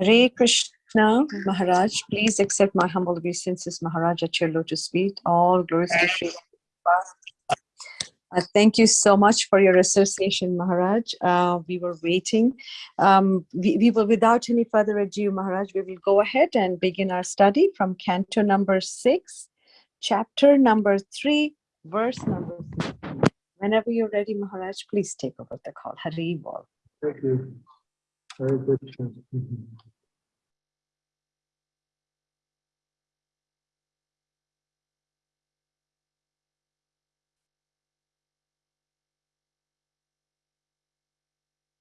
Hare Krishna, Maharaj, please accept my humble obeisances, Maharaj, at your lotus feet. All glories to Sri Uh, thank you so much for your association, Maharaj. Uh, we were waiting. Um, we, we will, without any further ado, Maharaj, we will go ahead and begin our study from canto number six, chapter number three, verse number 16. Whenever you're ready, Maharaj, please take over the call. Bol. Thank you. Very good. Mm-hmm.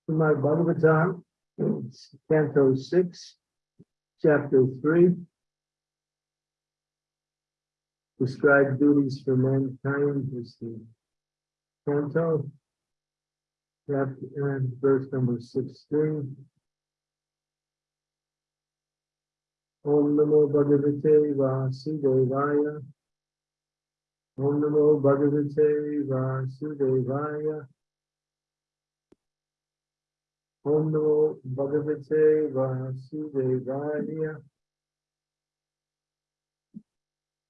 My Bhagavatam, Canto 6, Chapter 3. Describe duties for mankind is the canto. Chapter and verse number 16. Om Namo Bhagavate Vasudevaya. Om Namo Bhagavate Vasudevaya. Om Namo Bhagavate Vasudevaya.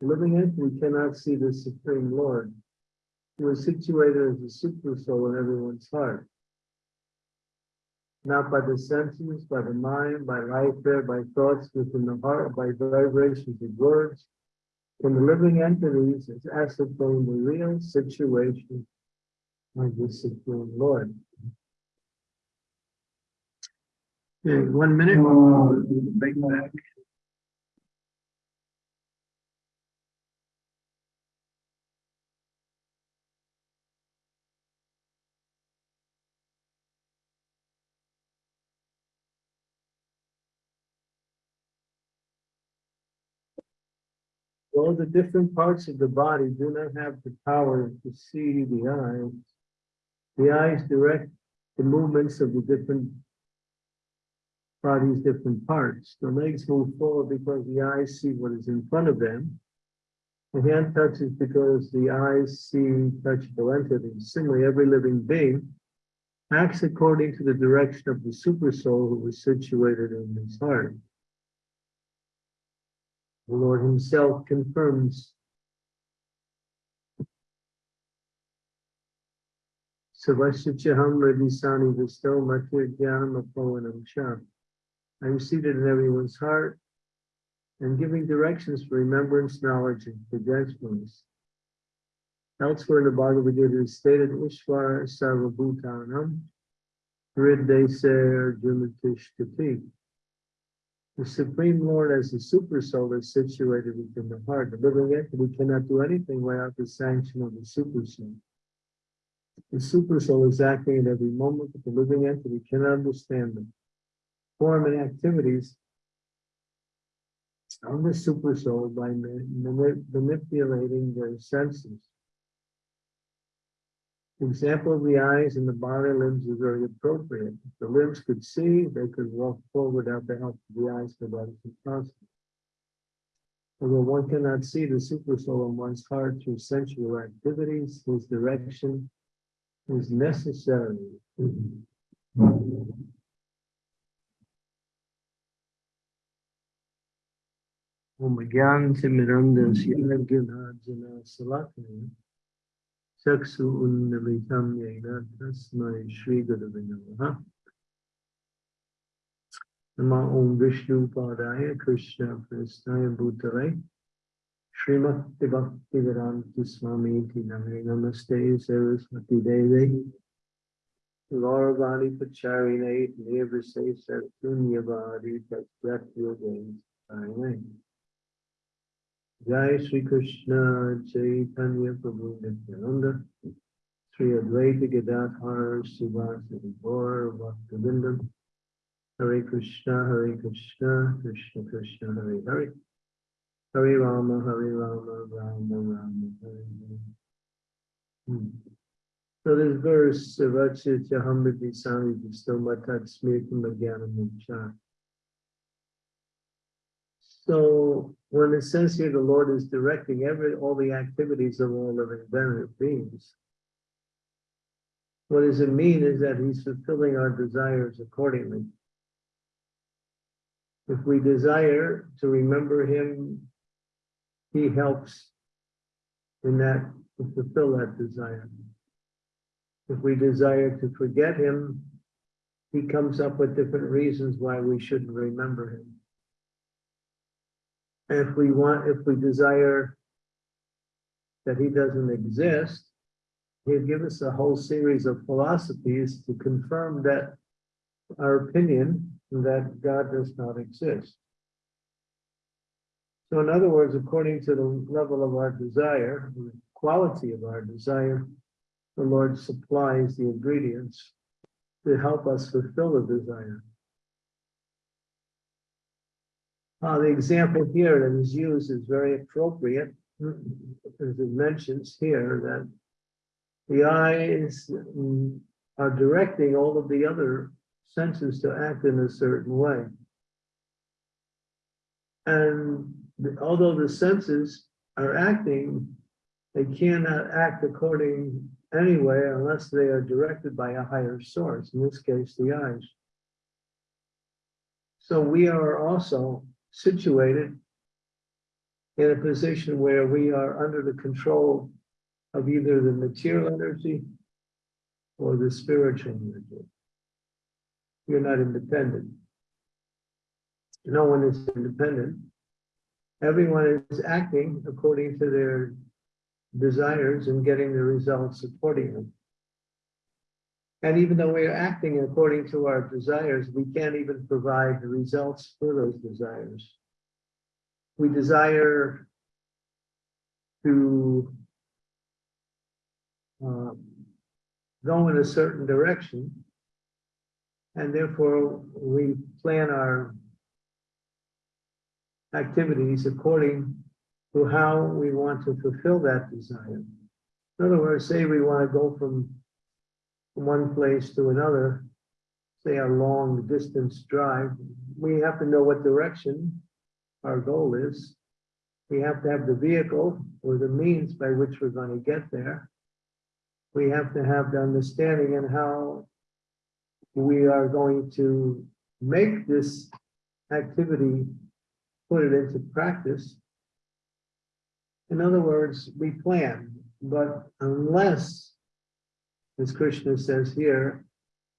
living entity cannot see the Supreme Lord, who is situated as a super soul in everyone's heart. Not by the senses, by the mind, by life there, by thoughts within the heart, by vibrations of words, can the living entities is as ascertain the real situation of the Supreme Lord. Okay, one minute. Bring back. All the different parts of the body do not have the power to see the eyes. The eyes direct the movements of the different body's different parts. The legs move forward because the eyes see what is in front of them. The hand touches because the eyes see touchable entities. Similarly, every living being acts according to the direction of the super soul who is situated in his heart. The Lord himself confirms Savashichaham Radisani Visto Matir Jnanam Apovanam Sham. I am seated in everyone's heart and giving directions for remembrance, knowledge, and forgetfulness. Elsewhere in the Bhagavad Gita is stated Ishvara Sarvabhutanam Hriday Ser Jumatishtati. The Supreme Lord as the super soul is situated within the heart. The living entity cannot do anything without the sanction of the super soul. The super soul is acting at every moment, but the living entity cannot understand them. Form and activities of the super soul by manipulating their senses. Example of the eyes and the body limbs is very appropriate. If the limbs could see, they could walk forward without the help of the eyes, but that is impossible. Although one cannot see the super soul in one's heart through sensual activities, his direction is necessary. Om Gyan चक्षुन्नमिषम्येन तस्मै श्रीगुरवे नमः नमः ॐ विष्णुपादाय कृष्णकृष्णाय भूतले श्रीमद्भक्तिवेदान्तस्वामीति नमे नमस्ते सरस्वतीदेवै गौरवाणीपचारिणै देवसे सर्तुन्यवारि तत्त्वयोगैः Jai Sri Krishna Chaitanya Prabhu Nityananda Sri Advaita Gadadhar Srivasadi Gaur Bhaktivinoda Hare Krishna, Hare Krishna, Krishna Krishna, Hare Hare. Hare Rama, Hare Rama, Rama Rama, Hare Hare. Hmm. So this verse, Vacha Chahamriti Sami Vistomatat Smirtam Jnanamucha. So when it says here the Lord is directing every, all the activities of all living beings. What does it mean is that he's fulfilling our desires accordingly. If we desire to remember him, he helps in that, to fulfill that desire. If we desire to forget him, he comes up with different reasons why we shouldn't remember him. And if we want, if we desire that he doesn't exist, he'll give us a whole series of philosophies to confirm that our opinion that God does not exist. So in other words, according to the level of our desire, the quality of our desire, the Lord supplies the ingredients to help us fulfill the desire. Uh, the example here that is used is very appropriate, as it mentions here that the eyes mm, are directing all of the other senses to act in a certain way. And the- although the senses are acting, they cannot act according anyway unless they are directed by a higher source, in this case, the eyes. So we are also situated in a position where we are under the control of either the material energy or the spiritual energy. You're not independent. No one is independent. Everyone is acting according to their desires and getting the results accordingly. And even though we're acting according to our desires, we can't even provide the results for those desires. We desire to um, go in a certain direction. And therefore, we plan our activities according to how we want to fulfill that desire. In other words, say we want to go from one place to another, say a long distance drive, we have to know what direction our goal is. We have to have the vehicle or the means by which we're going to get there. We have to have the understanding and how we are going to make this activity, put it into practice. In other words, we plan, but unless, as Krishna says here,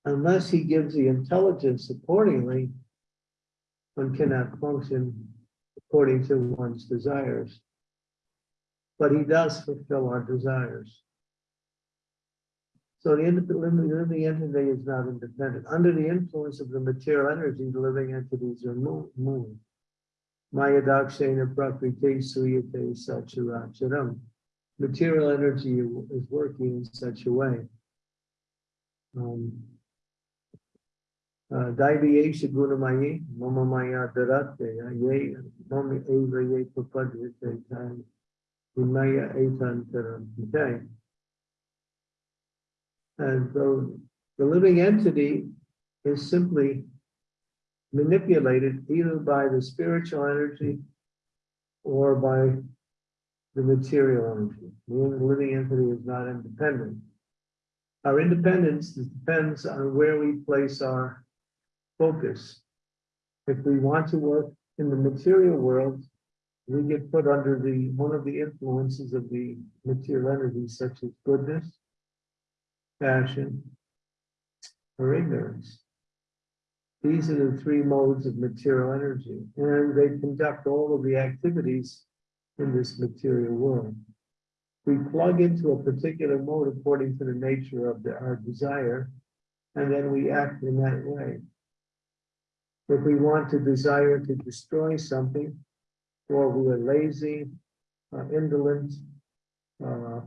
unless he gives the intelligence accordingly, one cannot function according to one's desires. But he does fulfill our desires. So the living entity is not independent. Under the influence of the material energy, the living entities are mo- moving. Maya dakshena prakriti suyate sacharacharam. Material energy is working in such a way. Um, uh? And so the living entity is simply manipulated either by the spiritual energy or by the material energy. The living entity is not independent. Our independence depends on where we place our focus. If we want to work in the material world, we get put under the, one of the influences of the material energy, such as goodness, passion, or ignorance. These are the three modes of material energy, and they conduct all of the activities in this material world. We plug into a particular mode according to the nature of the, our desire, and then we act in that way. If we want to desire to destroy something, or we are lazy, uh, indolent, uh,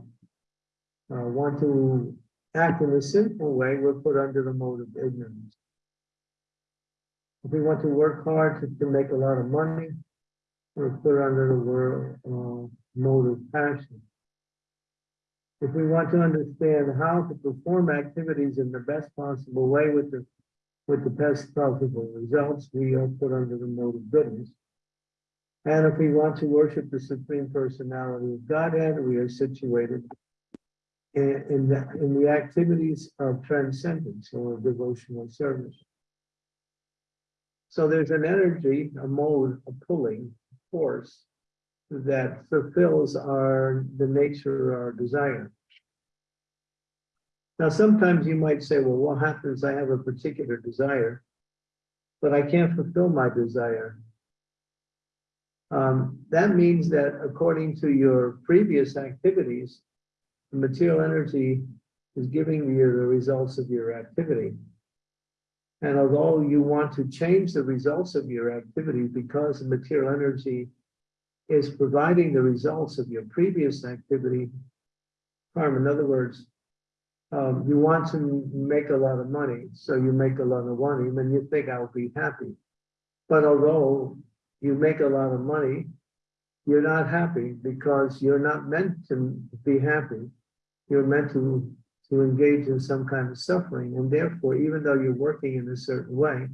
uh, want to act in a sinful way, we're put under the mode of ignorance. If we want to work hard to, to make a lot of money, we're put under the world, uh, mode of passion. If we want to understand how to perform activities in the best possible way with the, with the best possible results, we are put under the mode of goodness. And if we want to worship the Supreme Personality of Godhead, we are situated in, in the, in the activities of transcendence or devotional service. So there's an energy, a mode, a pulling force that fulfills our, the nature of our desire. Now, sometimes you might say, well, what happens? I have a particular desire, but I can't fulfill my desire. Um, that means that according to your previous activities, the material energy is giving you the results of your activity. And although you want to change the results of your activity because the material energy is providing the results of your previous activity, harm, in other words, um, you want to make a lot of money, so you make a lot of money, and you think I'll be happy. But although you make a lot of money, you're not happy because you're not meant to be happy. You're meant to, to engage in some kind of suffering. And therefore, even though you're working in a certain way,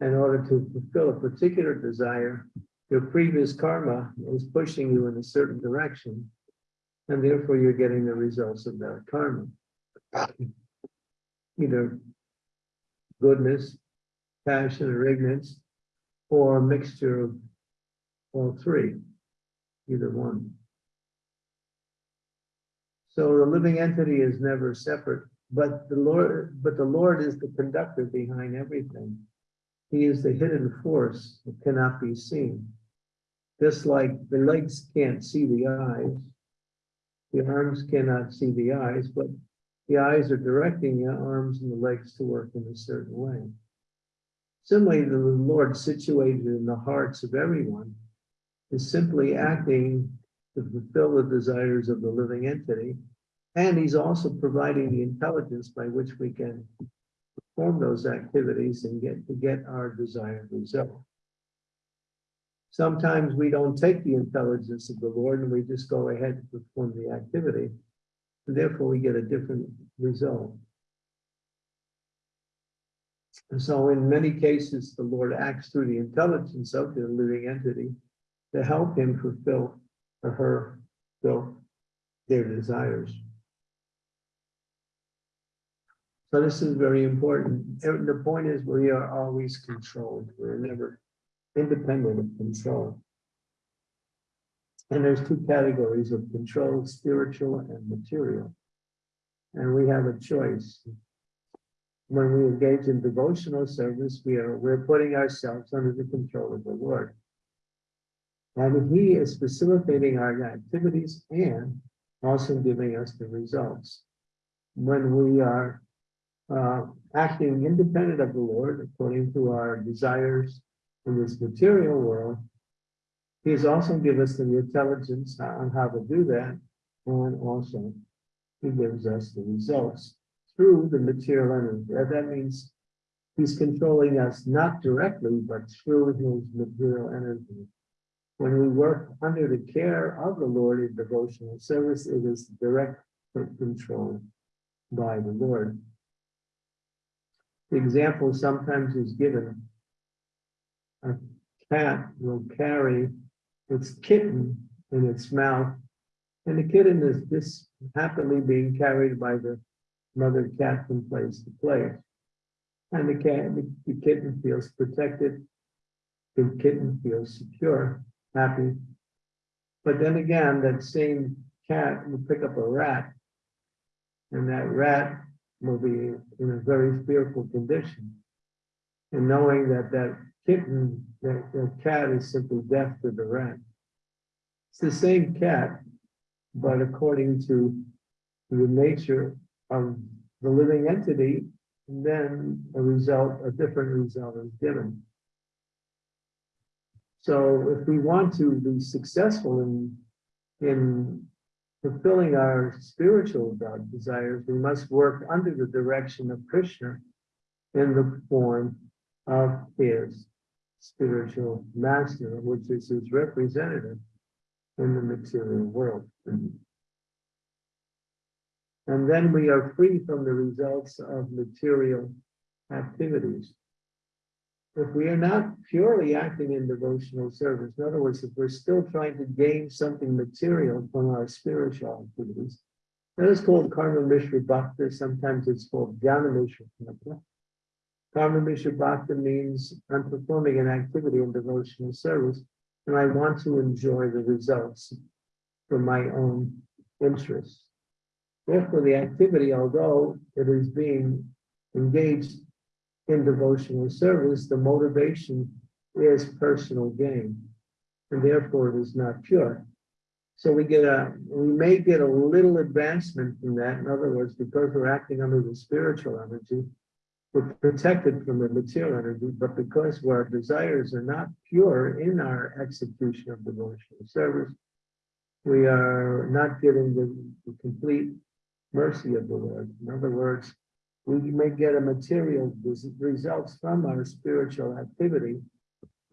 in order to fulfill a particular desire, your previous karma is pushing you in a certain direction. And therefore, you're getting the results of that karma. Either goodness, passion, or ignorance, or a mixture of all three, either one. So the living entity is never separate, but the Lord, but the Lord is the conductor behind everything. He is the hidden force that cannot be seen. Just like the legs can't see the eyes, the arms cannot see the eyes, but the eyes are directing the arms and the legs to work in a certain way. Similarly, the Lord situated in the hearts of everyone is simply acting to fulfill the desires of the living entity. And he's also providing the intelligence by which we can perform those activities and get to get our desired result. Sometimes we don't take the intelligence of the Lord and we just go ahead and perform the activity. And therefore, we get a different result. And so in many cases, the Lord acts through the intelligence of the living entity to help him fulfill or her fulfill their desires. So this is very important. The point is we are always controlled. We're never independent of control. And there's two categories of control, spiritual and material. And we have a choice. When we engage in devotional service, we are we're putting ourselves under the control of the Lord. And he is facilitating our activities and also giving us the results. When we are uh, acting independent of the Lord, according to our desires in this material world, he has also given us the intelligence on how to do that, and also he gives us the results through the material energy. That means he's controlling us not directly, but through his material energy. When we work under the care of the Lord in devotional service, it is direct control by the Lord. The example sometimes is given. A cat will carry its kitten in its mouth, and the kitten is just happily being carried by the mother cat from place to place. And the cat, the, kitten feels protected, the kitten feels secure, happy. But then again, that same cat will pick up a rat, and that rat will be in a very fearful condition. And knowing that that kitten, that, that cat is simply deaf to the rat. It's the same cat, but according to the nature of the living entity, then a result, a different result is given. So if we want to be successful in, in fulfilling our spiritual desires, we must work under the direction of Krishna in the form of his spiritual master, which is his representative in the material world. And then we are free from the results of material activities. If we are not purely acting in devotional service, in other words, if we're still trying to gain something material from our spiritual activities, that is called karma mishra bhakti, sometimes it's called jnana mishra bhakti. Karma mishra bhakti means I'm performing an activity in devotional service, and I want to enjoy the results for my own interests. Therefore, the activity, although it is being engaged in devotional service, the motivation is personal gain. And therefore, it is not pure. So we get a, we may get a little advancement from that. In other words, because we're acting under the spiritual energy, we're protected from the material energy, but because our desires are not pure in our execution of devotional service, we are not getting the, the complete mercy of the Lord. In other words, we may get a material res- results from our spiritual activity,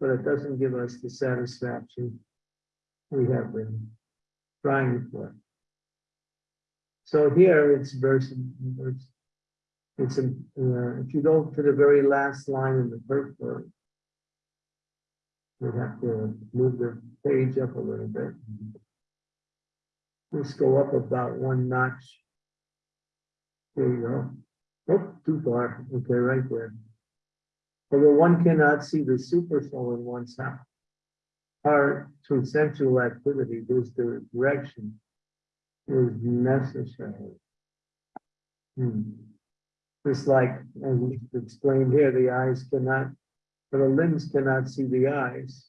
but it doesn't give us the satisfaction we have been trying for. So here it's verse, it's, it's, in, uh, if you go to the very last line in the first verse, we have to move the page up a little bit. Let's go up about one notch. There you go. Oh, too far. Okay, right there. Although one cannot see the super soul in one's heart through sensual activity, this direction is necessary. Hmm. Just like, as explained here, the eyes cannot, or the limbs cannot see the eyes,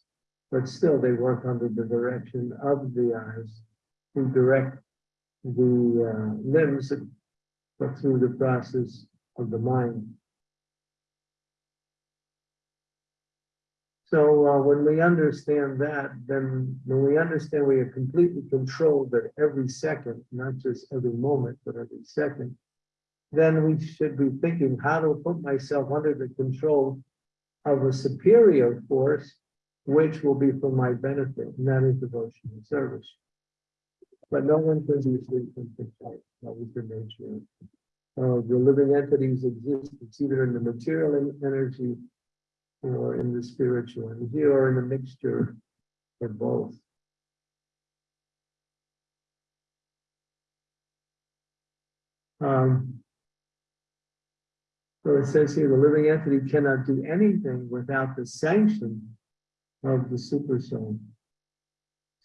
but still they work under the direction of the eyes who direct the uh, limbs but through the process of the mind. So uh, when we understand that, then when we understand we are completely controlled at every second, not just every moment, but every second, then we should be thinking how to put myself under the control of a superior force, which will be for my benefit, and that is devotion and service. But no one can be free from control. That was the nature of the living entities exist. It's either in the material en- energy or in the spiritual energy or in a mixture of both. Um, so it says here, the living entity cannot do anything without the sanction of the super soul.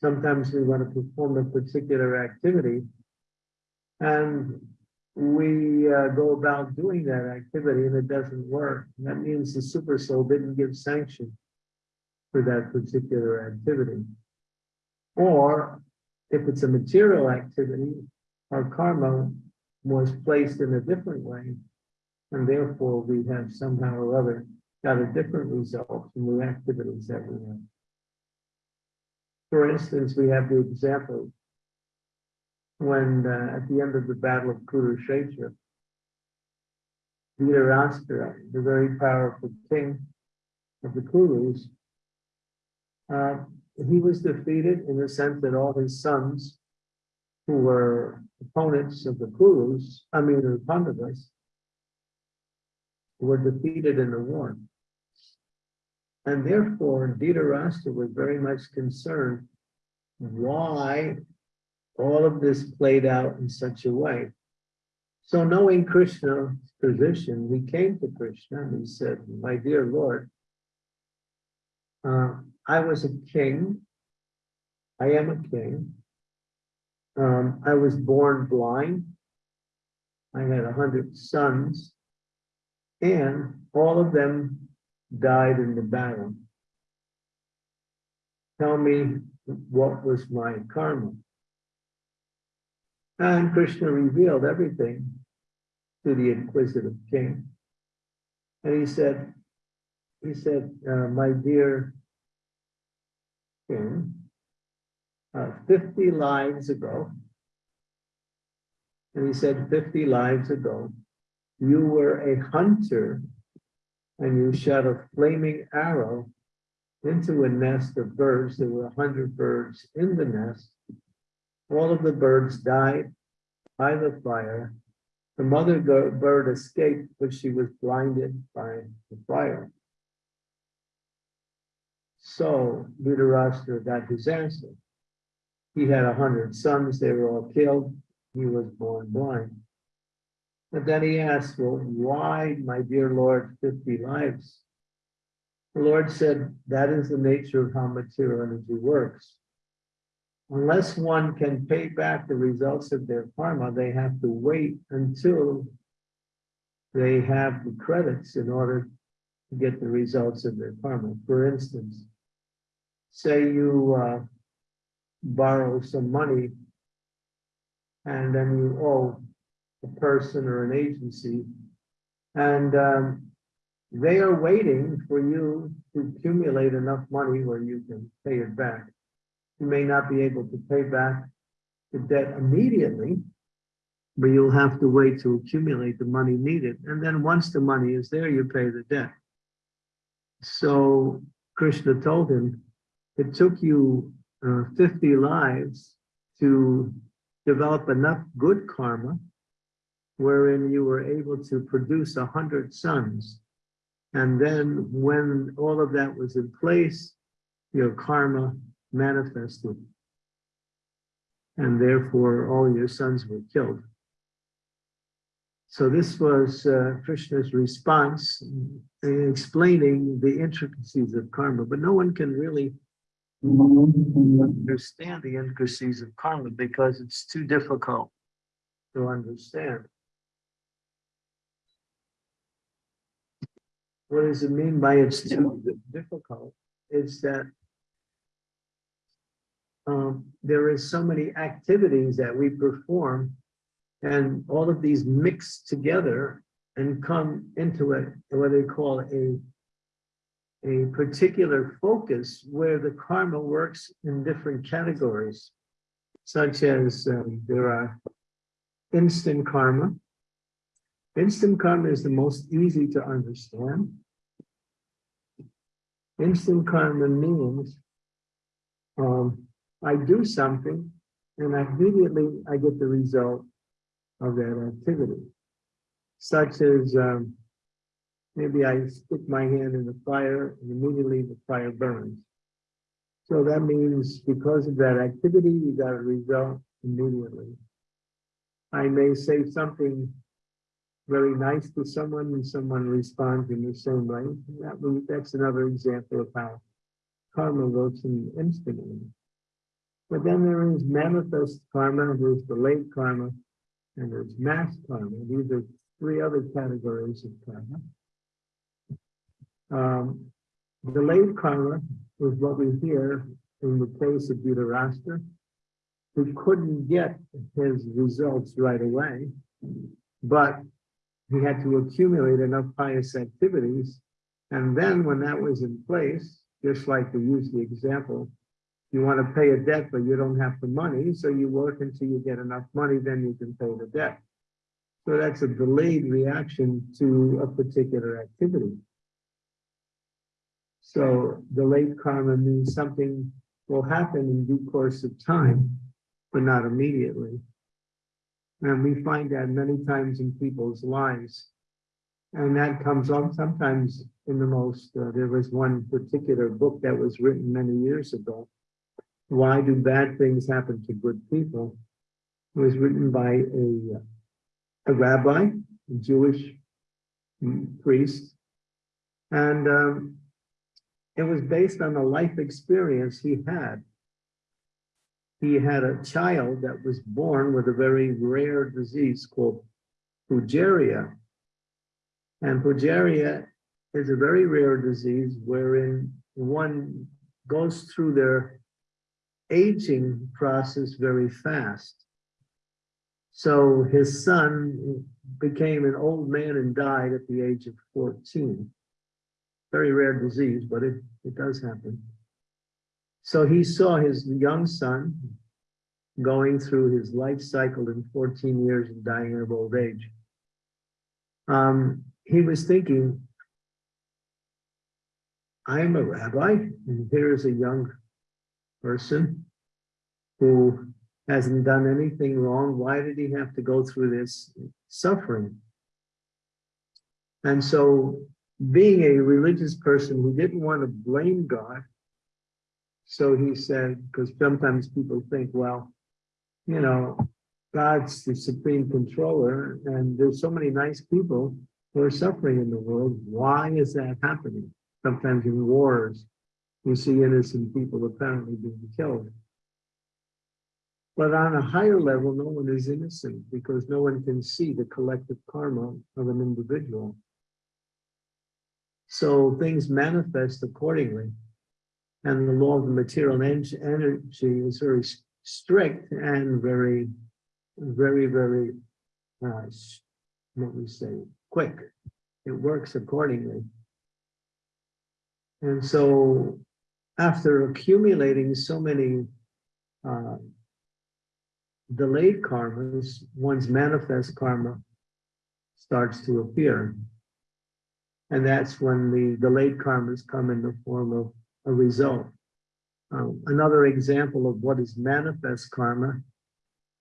Sometimes we want to perform a particular activity and we uh, go about doing that activity and it doesn't work. That means the super soul didn't give sanction for that particular activity. Or if it's a material activity, our karma was placed in a different way. And therefore we have somehow or other got a different result from the activities that we have. For instance, we have the example when uh, at the end of the Battle of Kurukshetra, Dhritarashtra, the very powerful king of the Kurus, uh, he was defeated in the sense that all his sons, who were opponents of the Kurus, I mean the Pandavas, were defeated in the war. And therefore, Dhritarashtra was very much concerned why all of this played out in such a way. So knowing Krishna's position, we came to Krishna and he said, my dear Lord, uh, I was a king. I am a king. Um, I was born blind. I had a hundred sons and all of them died in the battle. Tell me what was my karma? And Krishna revealed everything to the inquisitive king. And he said, he said, uh, my dear king, uh, 50 lives ago, and he said 50 lives ago, you were a hunter and you shot a flaming arrow into a nest of birds. There were a hundred birds in the nest. All of the birds died by the fire. The mother bird escaped, but she was blinded by the fire. So Dhritarashtra got his answer. He had a hundred sons, they were all killed, he was born blind. But then he asked, well, why, my dear Lord, fifty lives? The Lord said, that is the nature of how material energy works. Unless one can pay back the results of their karma, they have to wait until they have the credits in order to get the results of their karma. For instance, say you uh, borrow some money and then you owe a person or an agency, and um, they are waiting for you to accumulate enough money where you can pay it back. You may not be able to pay back the debt immediately, but you'll have to wait to accumulate the money needed. And then once the money is there, you pay the debt. So Krishna told him, it took you uh, 50 lives to develop enough good karma wherein you were able to produce a hundred sons. And then when all of that was in place, your karma manifested. And therefore, all your sons were killed. So this was uh, Krishna's response, explaining the intricacies of karma, but no one can really understand the intricacies of karma because it's too difficult to understand. What does it mean by it's too difficult? It's that um, there is so many activities that we perform and all of these mix together and come into a, what they call a a particular focus where the karma works in different categories, such as um, there are instant karma. Instant karma is the most easy to understand. Instant karma means um, I do something and immediately I get the result of that activity, such as um, maybe I stick my hand in the fire and immediately the fire burns. So that means because of that activity, you got a result immediately. I may say something very nice to someone and someone responds in the same way. That that's another example of how karma works in the instantly. But then there is manifest karma, there's delayed karma, and there's mass karma. These are three other categories of karma. Um, delayed karma is what we hear in the case of Dhritarashtra, who couldn't get his results right away, but he had to accumulate enough pious activities. And then when that was in place, just like we use the example, you want to pay a debt, but you don't have the money, so you work until you get enough money, then you can pay the debt. So that's a delayed reaction to a particular activity. So delayed karma means something will happen in due course of time, but not immediately. And we find that many times in people's lives. And that comes up sometimes in the most, uh, there was one particular book that was written many years ago. Why do bad things happen to good people? It was written by a, a rabbi, a Jewish priest. And um, it was based on a life experience he had. He had a child that was born with a very rare disease called progeria. And progeria is a very rare disease wherein one goes through their aging process very fast. So his son became an old man and died at the age of 14 very rare disease, but it, it does happen. So he saw his young son going through his life cycle in 14 years and dying of old age. Um, he was thinking, I'm a rabbi, and here is a young person who hasn't done anything wrong. Why did he have to go through this suffering? And so being a religious person who didn't want to blame God, so he said, because sometimes people think, well, you know, God's the supreme controller, and there's so many nice people who are suffering in the world. Why is that happening? Sometimes in wars, we see innocent people apparently being killed. But on a higher level, no one is innocent because no one can see the collective karma of an individual. So things manifest accordingly. And the law of material en- energy is very strict and very, very, very, uh, what we say, quick. It works accordingly. And so after accumulating so many uh, delayed karmas, one's manifest karma starts to appear. And that's when the delayed karmas come in the form of a result. Um, another example of what is manifest karma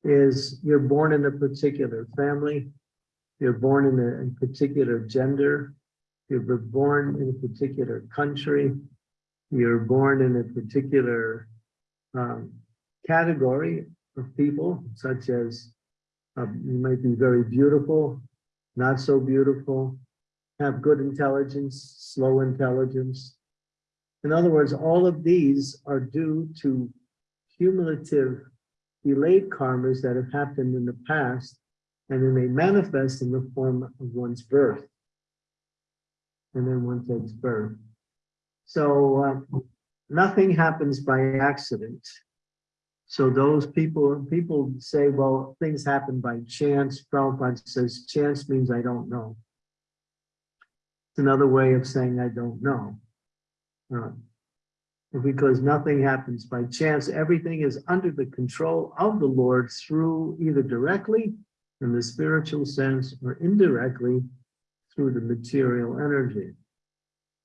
is you're born in a particular family, you're born in a, particular gender, you're born in a particular country, you're born in a particular um, category of people, such as um, you might be very beautiful, not so beautiful, have good intelligence, slow intelligence. In other words, all of these are due to cumulative delayed karmas that have happened in the past, and then they manifest in the form of one's birth. And then one takes birth. So uh, nothing happens by accident. So those people, people say, well, things happen by chance. Prabhupada says, chance means I don't know. It's another way of saying I don't know. Because nothing happens by chance. Everything is under the control of the Lord through either directly in the spiritual sense or indirectly through the material energy.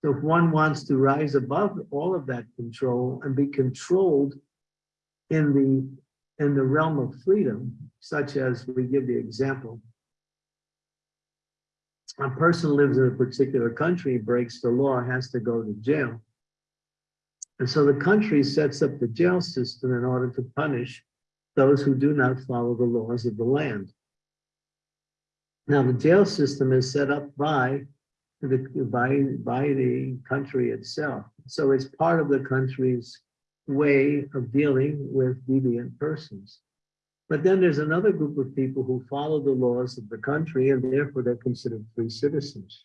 So if one wants to rise above all of that control and be controlled in the in the realm of freedom, such as we give the example, a person lives in a particular country, breaks the law, has to go to jail. And so the country sets up the jail system in order to punish those who do not follow the laws of the land. Now, the jail system is set up by the, by, by the country itself. So it's part of the country's way of dealing with deviant persons. But then there's another group of people who follow the laws of the country and therefore they're considered free citizens.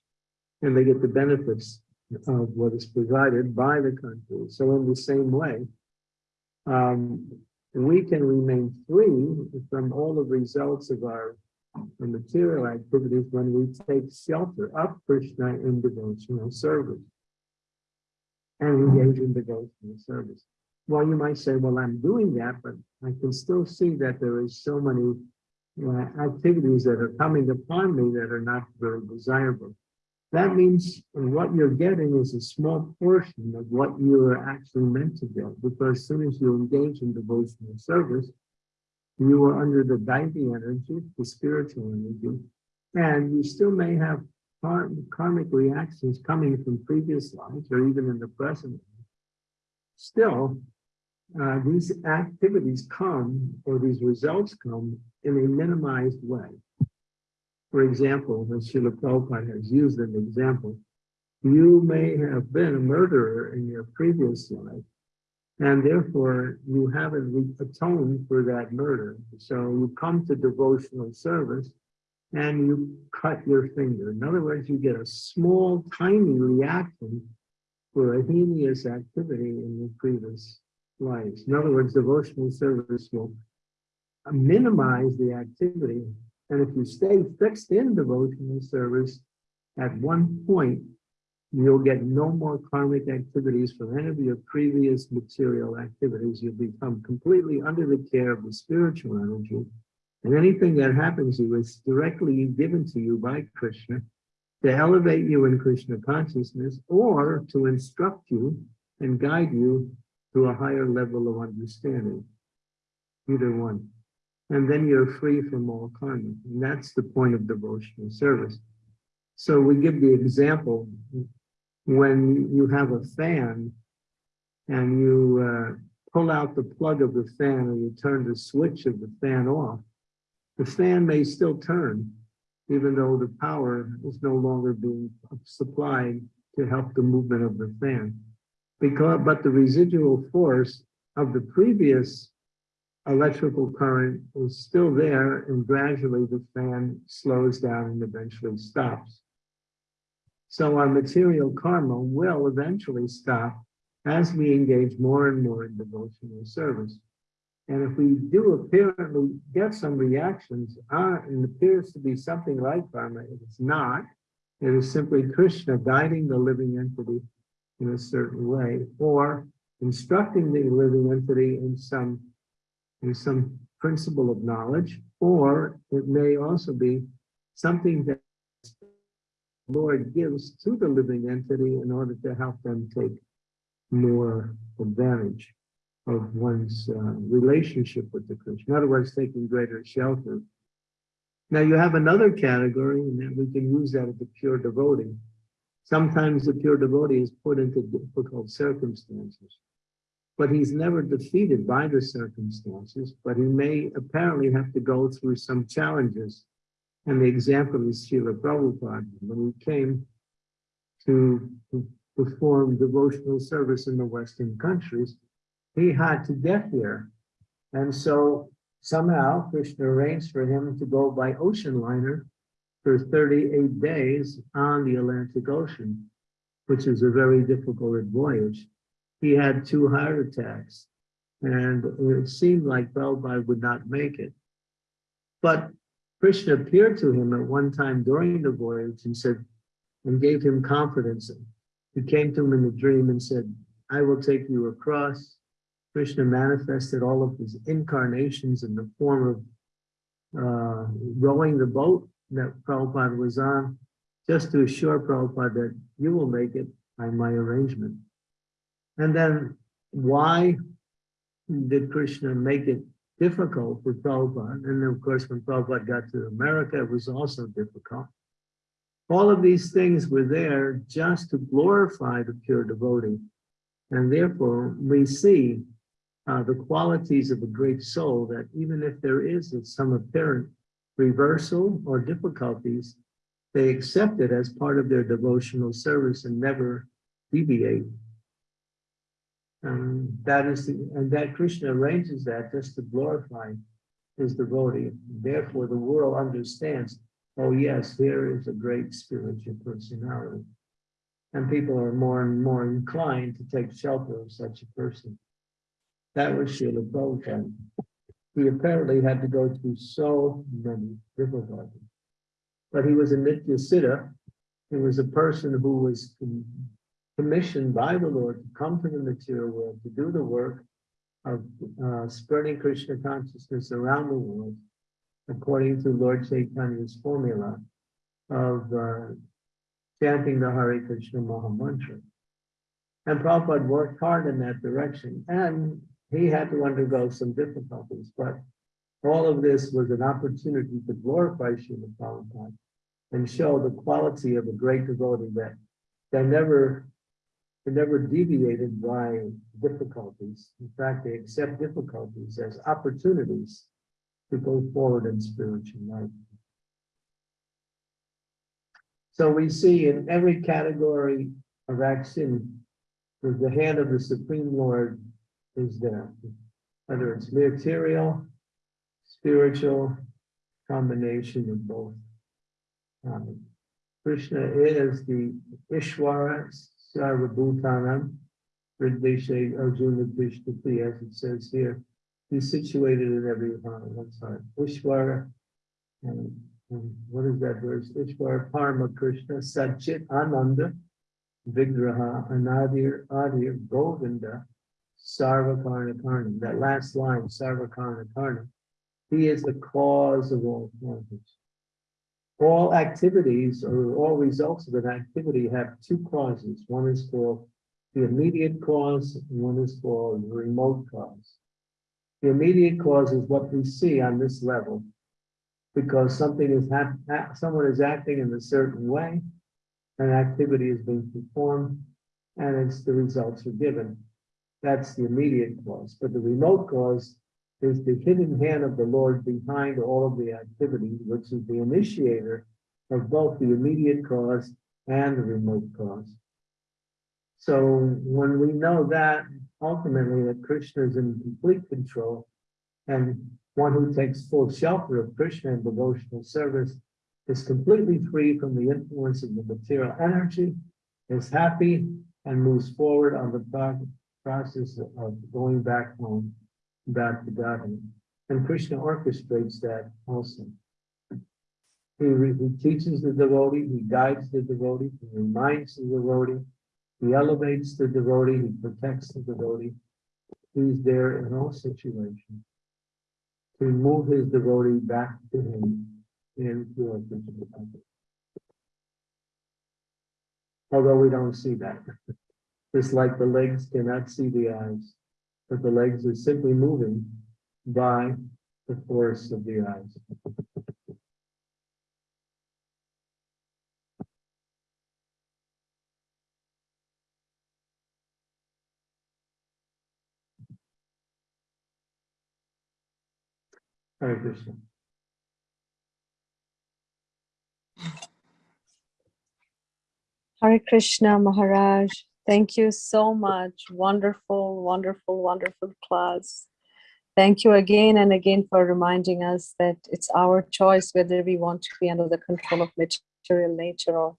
And they get the benefits of what is provided by the country. So in the same way, um, we can remain free from all the results of our the material activities when we take shelter of Krishna in devotional service and engage in devotional service. Well, you might say, well, I'm doing that, but I can still see that there is so many uh, activities that are coming upon me that are not very desirable. That means what you're getting is a small portion of what you are actually meant to get, because as soon as you engage in devotional service, you are under the Daivi energy, the spiritual energy, and you still may have karmic reactions coming from previous lives or even in the present. Still, uh, these activities come or these results come in a minimized way. For example, as Srila Prabhupada has used an example, you may have been a murderer in your previous life, and therefore you haven't atoned for that murder. So you come to devotional service and you cut your finger. In other words, you get a small, tiny reaction for a heinous activity in your previous lives. In other words, devotional service will minimize the activity. And if you stay fixed in devotional service, at one point, you'll get no more karmic activities from any of your previous material activities. You'll become completely under the care of the spiritual energy. And anything that happens to you is directly given to you by Krishna. to elevate you in Krishna consciousness or to instruct you and guide you to a higher level of understanding. Either one. And then you're free from all karma. And that's the point of devotional service. So we give the example when you have a fan and you uh, pull out the plug of the fan or you turn the switch of the fan off, the fan may still turn, even though the power is no longer being supplied to help the movement of the fan. Because, but the residual force of the previous electrical current is still there and gradually the fan slows down and eventually stops. So our material karma will eventually stop as we engage more and more in devotional service. And if we do apparently get some reactions, uh, and appears to be something like karma, it is not. It is simply Krishna guiding the living entity in a certain way, or instructing the living entity in some, some principle of knowledge, or it may also be something that Lord gives to the living entity in order to help them take more advantage of one's uh, relationship with the Krishna. In other words, taking greater shelter. Now you have another category, and we can use that as the pure devotee. Sometimes the pure devotee is put into difficult circumstances, but he's never defeated by the circumstances, but he may apparently have to go through some challenges. And the example is Srila Prabhupada, when he came to perform devotional service in the Western countries, he had to get here. And so somehow Krishna arranged for him to go by ocean liner for 38 days on the Atlantic Ocean, which is a very difficult voyage. He had two heart attacks and it seemed like Prabhupada would not make it. But Krishna appeared to him at one time during the voyage and said, and gave him confidence. He came to him in a dream and said, I will take you across Krishna manifested all of his incarnations in the form of uh, rowing the boat that Prabhupada was on, just to assure Prabhupada that you will make it by my arrangement. And then why did Krishna make it difficult for Prabhupada? And of course, when Prabhupada got to America, it was also difficult. All of these things were there just to glorify the pure devotee. And therefore, we see uh, the qualities of a great soul that even if there is some apparent reversal or difficulties, they accept it as part of their devotional service and never deviate. And that is the, and that Krishna arranges that just to glorify his devotee. Therefore, the world understands, oh yes, here is a great spiritual personality. And people are more and more inclined to take shelter of such a person. That was Srila Prabhupada. He apparently had to go through so many difficulties. But he was a Nitya Siddha. He was a person who was commissioned by the Lord to come to the material world, to do the work of uh, spreading Krishna consciousness around the world, according to Lord Chaitanya's formula of uh, chanting the Hare Krishna Maha Mantra. And Prabhupada worked hard in that direction. And he had to undergo some difficulties, but all of this was an opportunity to glorify Srila Prabhupada and show the quality of a great devotee that they never, they never deviated by difficulties. In fact, they accept difficulties as opportunities to go forward in spiritual life. So we see in every category of action, with the hand of the Supreme Lord is there, whether it's material, spiritual, combination of both. Um, Krishna is the Ishwara Sarvabhutanam, Ridvishe Arjuna Krishna as it says here. He's situated in every heart. One side. Ishwara, and, and what is that verse? Ishwara Parma Krishna Satchit Ananda Vigraha Anadir Adir Govinda Sarvakarna Karna, that last line, Sarvakarna Karna, he is the cause of all forms. All activities or all results of an activity have two causes. One is called the immediate cause, and one is called the remote cause. The immediate cause is what we see on this level. Because something is someone is acting in a certain way, an activity is being performed, and it's the results are given. That's the immediate cause, but the remote cause is the hidden hand of the Lord behind all of the activity, which is the initiator of both the immediate cause and the remote cause. So when we know that ultimately that Krishna is in complete control and one who takes full shelter of Krishna in devotional service is completely free from the influence of the material energy, is happy and moves forward on the pro- process of going back home, back to Godhead. And Krishna orchestrates that also. He, he teaches the devotee, he guides the devotee, he reminds the devotee, he elevates the devotee, he protects the devotee. He's there in all situations. To move his devotee back to him in pure Krishna consciousness. Although we don't see that. Just like the legs cannot see the eyes, but the legs are simply moving by the force of the eyes. Hare Krishna. Hare Krishna Maharaj. Thank you so much. Wonderful, wonderful, wonderful class. Thank you again and again for reminding us that it's our choice whether we want to be under the control of material nature or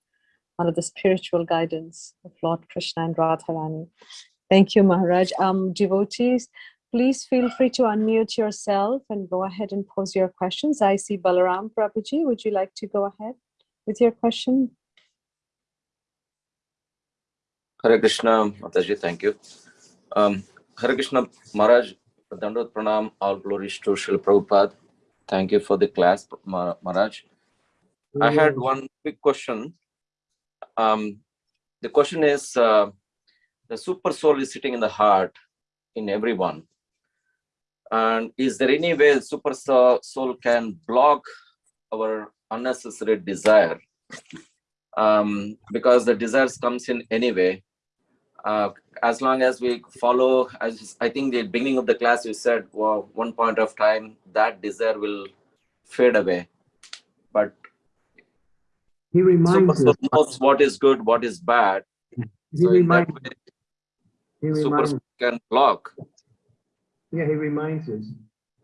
under the spiritual guidance of Lord Krishna and Radharani. Thank you, Maharaj. Um, devotees, please feel free to unmute yourself and go ahead and pose your questions. I see Balaram Prabhuji. Would you like to go ahead with your question? Hare Krishna, Mataji, thank you. Um, Hare Krishna, Maharaj, Dandot Pranam, all glories to Srila Prabhupada. Thank you for the class, Ma- Maharaj. I had one quick question. Um, the question is, uh, the super soul is sitting in the heart in everyone. And is there any way super soul soul can block our unnecessary desire? Um, because the desires comes in anyway. Uh, as long as we follow, as I think the beginning of the class you said, well, one point of time that desire will fade away. But He reminds us, knows what is good, what is bad. he So reminds, way, he super reminds, can block. yeah, he reminds us.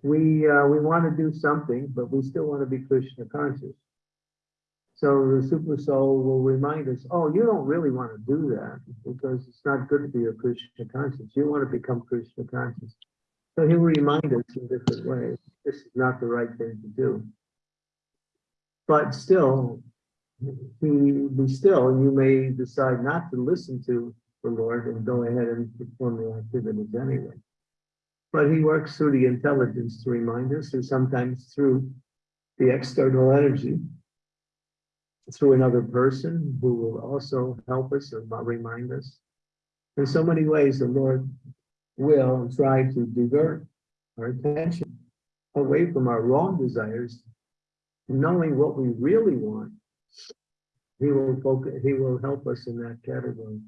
We, uh, we want to do something, but we still want to be Krishna conscious. So the super soul will remind us, oh, you don't really want to do that because it's not good for your Krishna conscious. You want to become Krishna conscious. So he'll remind us in different ways, this is not the right thing to do. But still, he, be still, and you may decide not to listen to the Lord and go ahead and perform the activities anyway. But he works through the intelligence to remind us, or sometimes through the external energy, through another person who will also help us or remind us. In so many ways, the Lord will try to divert our attention away from our wrong desires, knowing what we really want. He will focus, he will help us in that category.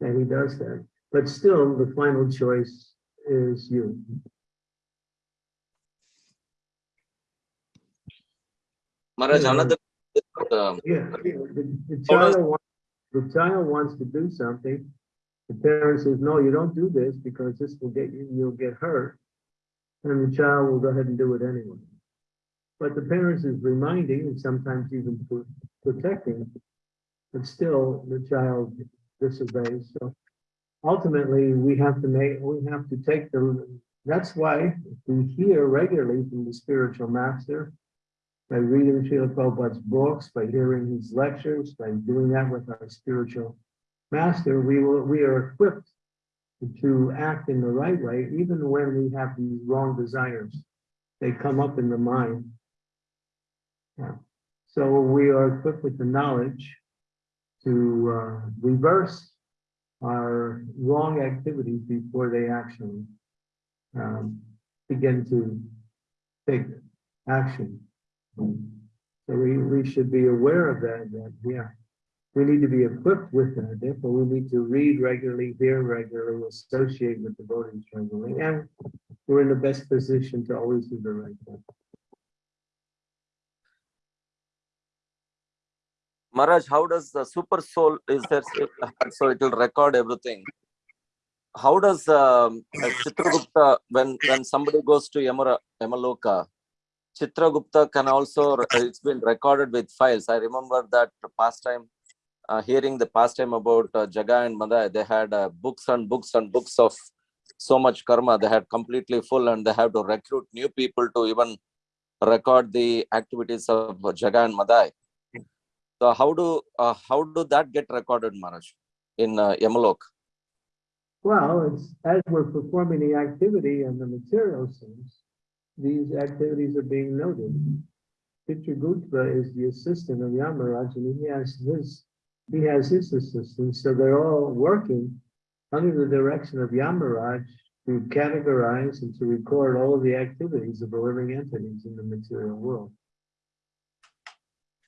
And he does that. But still, the final choice is you. Maharaj, Yeah. another um, Yeah, the, the child wants, the child wants to do something. The parent says, no, you don't do this because this will get you, you'll get hurt. And the child will go ahead and do it anyway. But the parents is reminding and sometimes even protecting, but still the child disobeys. So ultimately, we have to make, we have to take the, that's why we hear regularly from the spiritual master by reading Srila Prabhupada's books, by hearing his lectures, by doing that with our spiritual master, we will, we are equipped to act in the right way, even when we have these wrong desires. They come up in the mind. Yeah. So we are equipped with the knowledge to uh, reverse our wrong activities before they actually um, begin to take action. So we, we should be aware of that, that, yeah. We need to be equipped with that, therefore we need to read regularly, hear regularly, associate with devotees regularly, and we're in the best position to always do the right thing. Maharaj, how does the super soul is there so it will record everything? How does um, uh, Chitragupta when when somebody goes to Yamara Yamaloka, Chitragupta can also it's been recorded with files. I remember that past time uh, hearing the past time about uh, Jagai and Madhai, they had uh, books and books and books of so much karma. They had completely full, and they have to recruit new people to even record the activities of Jagai and Madhai. So how do uh, how do that get recorded, Maharaj, in uh, Yamalok? Well, it's as we're performing the activity and the material sense, these activities are being noted. Chitragupta is the assistant of Yamaraj and he has his, he has his assistants, so they're all working under the direction of Yamaraj to categorize and to record all of the activities of the living entities in the material world.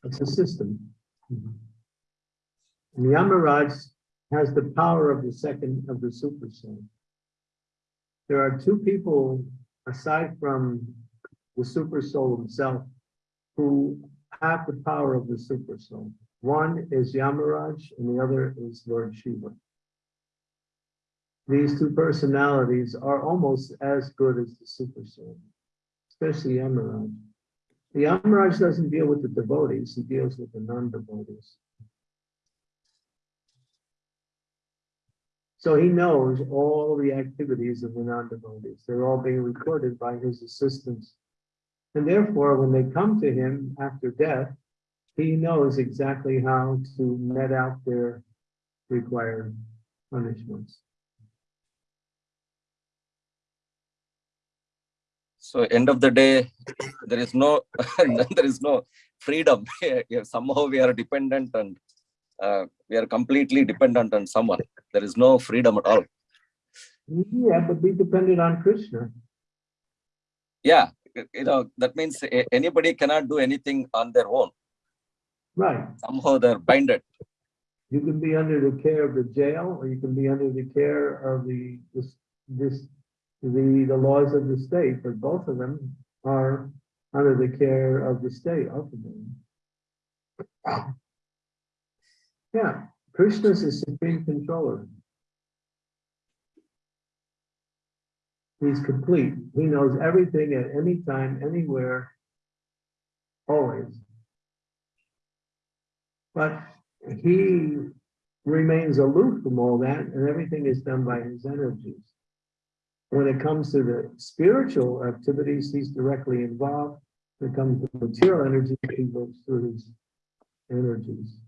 It's a system. And Yamaraj has the power of the second of the super soul. There are two people aside from the super soul himself who have the power of the super soul. One is Yamaraj and the other is Lord Shiva. These two personalities are almost as good as the super soul, especially Yamaraj. The Yamaraj doesn't deal with the devotees, he deals with the non-devotees. So he knows all the activities of the non-devotees. They're all being recorded by his assistants. And therefore, when they come to him after death, he knows exactly how to met out their required punishments. So end of the day, there is no there is no freedom. Somehow we are dependent and uh, we are completely dependent on someone. There is no freedom at all. Yeah, but be dependent on Krishna. Yeah, you know that means anybody cannot do anything on their own. Right. Somehow they're binded. You can be under the care of the jail, or you can be under the care of the, this, this, the, the laws of the state, but both of them are under the care of the state ultimately. Yeah, Krishna is the supreme controller. He's complete. He knows everything at any time, anywhere, always. But he remains aloof from all that and everything is done by his energies. When it comes to the spiritual activities, he's directly involved. When it comes to material energy, he works through his energies.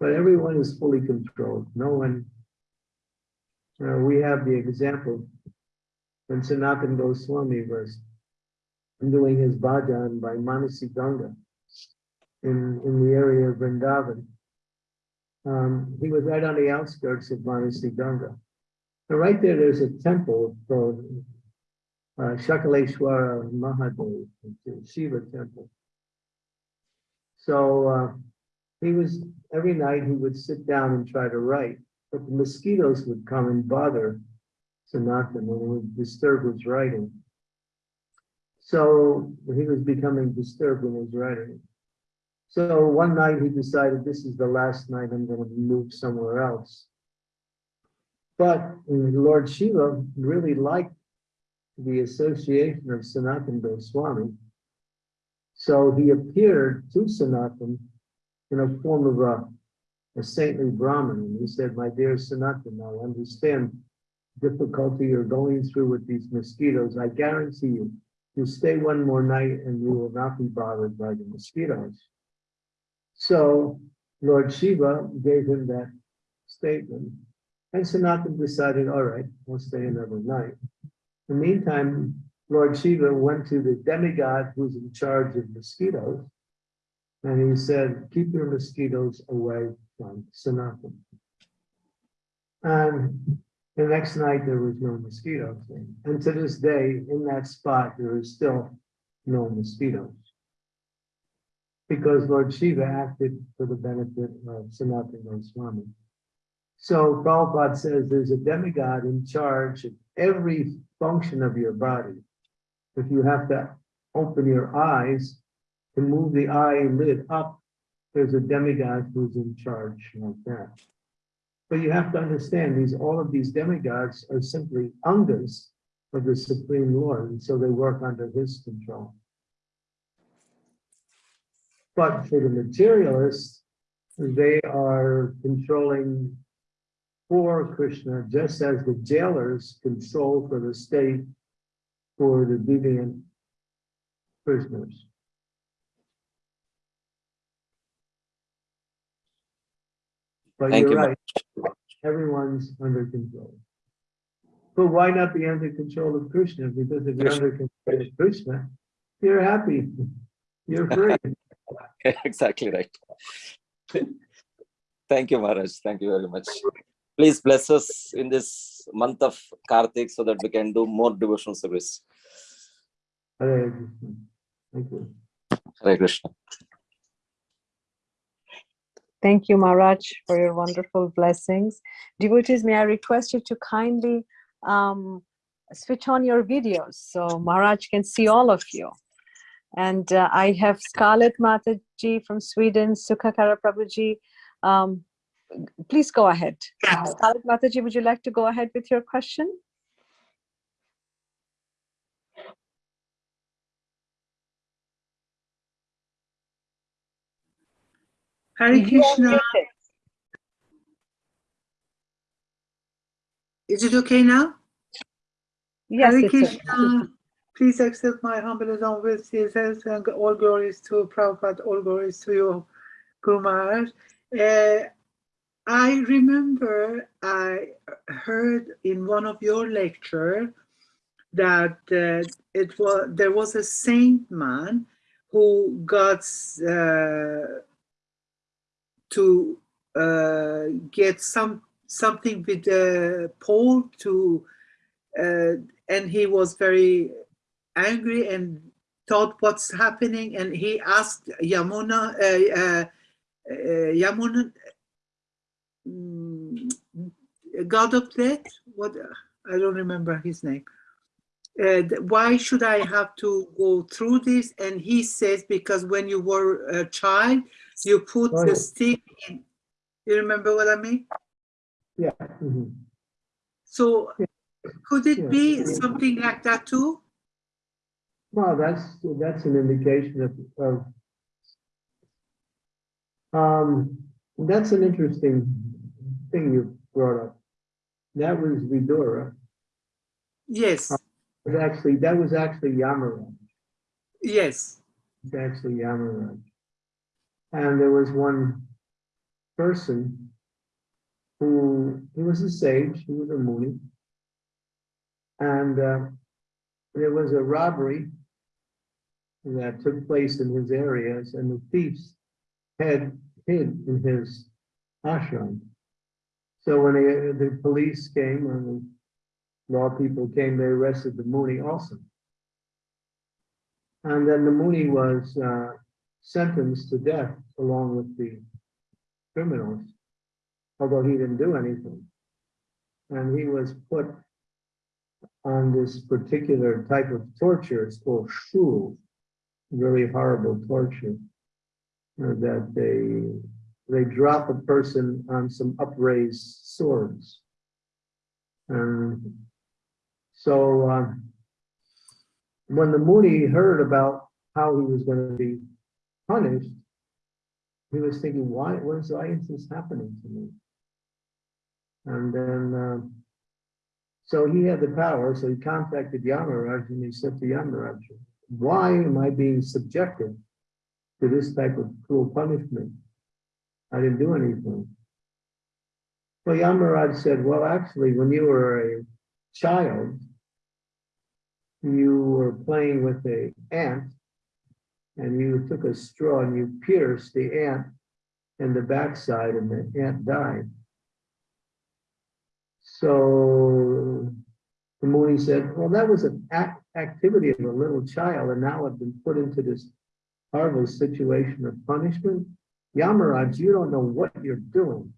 But everyone is fully controlled. No one, we have the example when Sanatan Goswami was doing his bhajan by Manasi Ganga in, in the area of Vrindavan. Um, he was right on the outskirts of Manasi Ganga. And right there, there's a temple called uh, Shakaleshwara Mahadev, Shiva temple. So uh, he was, every night he would sit down and try to write, but the mosquitoes would come and bother Sanatan and would disturb his writing. So he was becoming disturbed in his writing. So one night he decided this is the last night I'm going to move somewhere else. But Lord Shiva really liked the association of Sanatan Goswami. So he appeared to Sanatan in a form of a, a saintly Brahmin. And he said, my dear Sanatan, I understand difficulty you're going through with these mosquitoes. I guarantee you, you stay one more night and you will not be bothered by the mosquitoes. So Lord Shiva gave him that statement. And Sanatan decided, all right, we'll stay another night. In the meantime, Lord Shiva went to the demigod who's in charge of mosquitoes. And he said, keep your mosquitoes away from Sanatan. And the next night, there was no mosquitoes. And to this day, in that spot, there is still no mosquitoes. Because Lord Shiva acted for the benefit of Sanatana Goswami. So Prabhupada says there's a demigod in charge of every function of your body. If you have to open your eyes to move the eyelid up, there's a demigod who's in charge like that. But you have to understand these, all of these demigods are simply angas of the Supreme Lord, and so they work under his control. But for the materialists, they are controlling for Krishna, just as the jailers control for the state for the deviant prisoners. But Thank you're you, right, everyone's under control. But why not be under control of Krishna? Because if you're under control of Krishna, you're happy, you're free. exactly right. Thank you, Maharaj. Thank you very much. Please bless us in this month of Kartik so that we can do more devotional service. Hare Krishna. Thank you. Hare Krishna. Thank you, Maharaj, for your wonderful blessings. Devotees, may I request you to kindly um, switch on your videos so Maharaj can see all of you. And uh, I have Scarlett Mataji from Sweden, Sukhakara Prabhuji. Um, please go ahead. Scarlett Mataji, would you like to go ahead with your question? Hare Krishna. Is it okay now? Yes, Hare. Krishna. Please accept my humble obeisances and all glories to Prabhupada, all glories to you, Guru Maharaj. Uh, I remember I heard in one of your lecture that uh, it was there was a saint man who got uh, to uh, get some something with the pole to uh, and he was very angry and thought what's happening and he asked Yamuna uh, uh, uh, Yamuna mm, god of death what I don't remember his name uh, why should I have to go through this? And he says because when you were a child you put Oh, the yeah. stick in you remember what I mean Yeah. mhm. So could Yeah. it be something like that too? Well, that's, that's an indication of, of. Um, that's an interesting thing you brought up. That was Vidura, Yes, but actually, that was actually Yamaraj, yes, it's actually Yamaraj. And there was one person who, he was a sage, he was a Muni. And, uh, there was a robbery that took place in his areas and the thieves had hid in his ashram. So when the, the police came and the law people came, they arrested the Muni also. And then the Muni was uh, sentenced to death along with the criminals, although he didn't do anything. And he was put on this particular type of torture, it's called shul, very horrible torture. uh, That they, they drop a person on some upraised swords. And so, um, when the Muni heard about how he was gonna be punished, he was thinking, why, why is, this happening to me? And then, um, so he had the power, so he contacted Yamaraj and he said to Yamaraj, why am I being subjected to this type of cruel punishment? I didn't do anything. Well, Yamaraj said, well, actually, when you were a child, you were playing with a ant and you took a straw and you pierced the ant in the backside and the ant died. So the Muni said, well, that was an act, activity of a little child and now I've been put into this horrible situation of punishment. Yamaraj, you don't know what you're doing.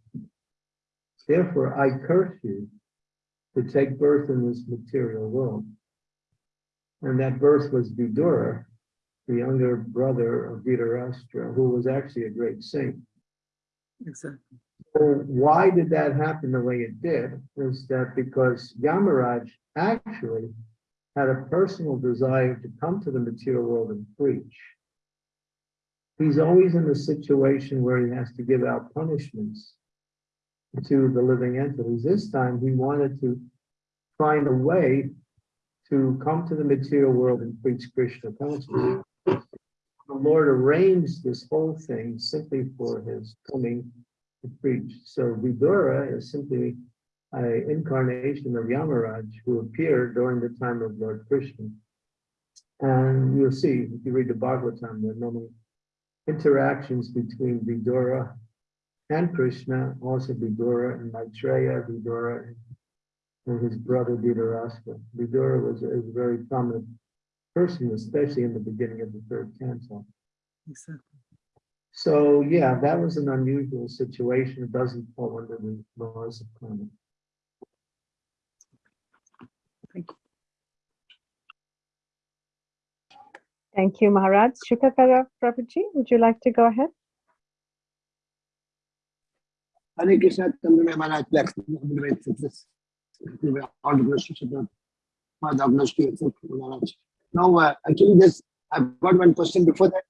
Therefore, I curse you to take birth in this material world. And that birth was Vidura, the younger brother of Dhritarashtra, who was actually a great saint. Exactly. So why did that happen the way it did? Is that because Yamaraj actually had a personal desire to come to the material world and preach. He's always in a situation where he has to give out punishments to the living entities. This time he wanted to find a way to come to the material world and preach Krishna consciousness. The Lord arranged this whole thing simply for his coming to preach. So Vidura is simply an incarnation of Yamaraj who appeared during the time of Lord Krishna. And you'll see, if you read the Bhagavatam, there are many interactions between Vidura and Krishna, also Vidura and Maitreya, Vidura and his brother Dhritarashtra. Vidura was a very prominent person, especially in the beginning of the third canto. Exactly. So, yeah, that was an unusual situation. It doesn't fall under the laws of karma. Thank you, Thank you, Maharaj. Shukakara Prabhuji, would you like to go ahead? Hare Krishna, Chandra Maharaj, bless you. All the blessings of the Father bless you, Maharaj. Now, uh, actually, this, I've got one question before that.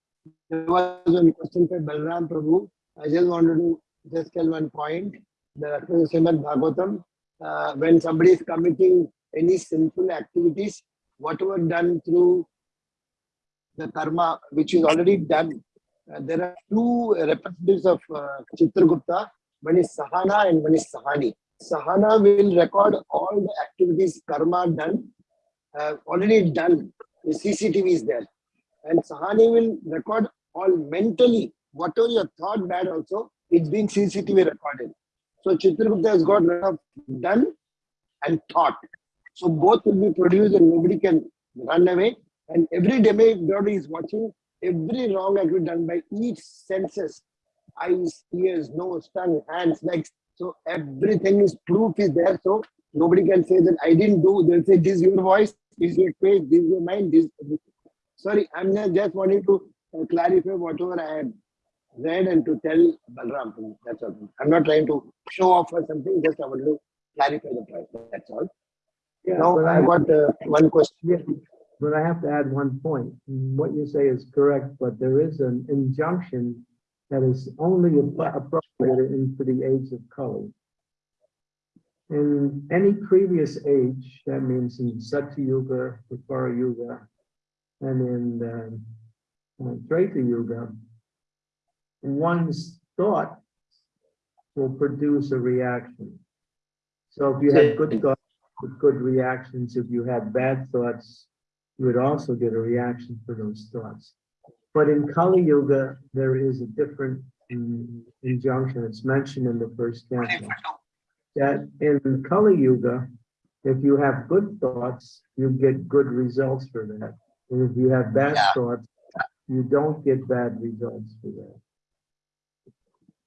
There was one question for Balram Prabhu. I just wanted to just tell one point. The Srimad Bhagavatam, uh, when somebody is committing any sinful activities, whatever done through the karma, which is already done, uh, there are two representatives of uh, Chitragupta, one is Sahana and one is Sahani. Sahana will record all the activities karma done, uh, already done. The CCTV is there. And Sahani will record all mentally, whatever your thought bad also, it's being CCTV recorded. So Chitragupta has got rid of done and thought. So both will be produced and nobody can run away. And every demigod is watching every wrong activity done by each senses eyes, ears, nose, tongue, hands, legs. So everything is proof is there. So nobody can say that I didn't do. They'll say this is your voice, this is your face, this is your mind, this. Is Sorry, I'm just, just wanting to uh, clarify whatever I had read and to tell Balram. That's all. I'm not trying to show off or something. Just I want to clarify the point. That's all. Yeah, Now I I got uh, one question. Yeah, But I have to add one point. What you say is correct, but there is an injunction that is only appro- appropriate into the age of Kali. In any previous age, that means in Satya Yuga, Dwapara Yuga, and in um, uh, Treta Yuga, one's thought will produce a reaction. So if you have good thoughts, good reactions, if you had bad thoughts, you would also get a reaction for those thoughts. But in Kali Yuga, there is a different mm, injunction. It's mentioned in the first canto. That in Kali Yuga, if you have good thoughts, you get good results for that. And if you have bad Yeah. thoughts, you don't get bad results for that.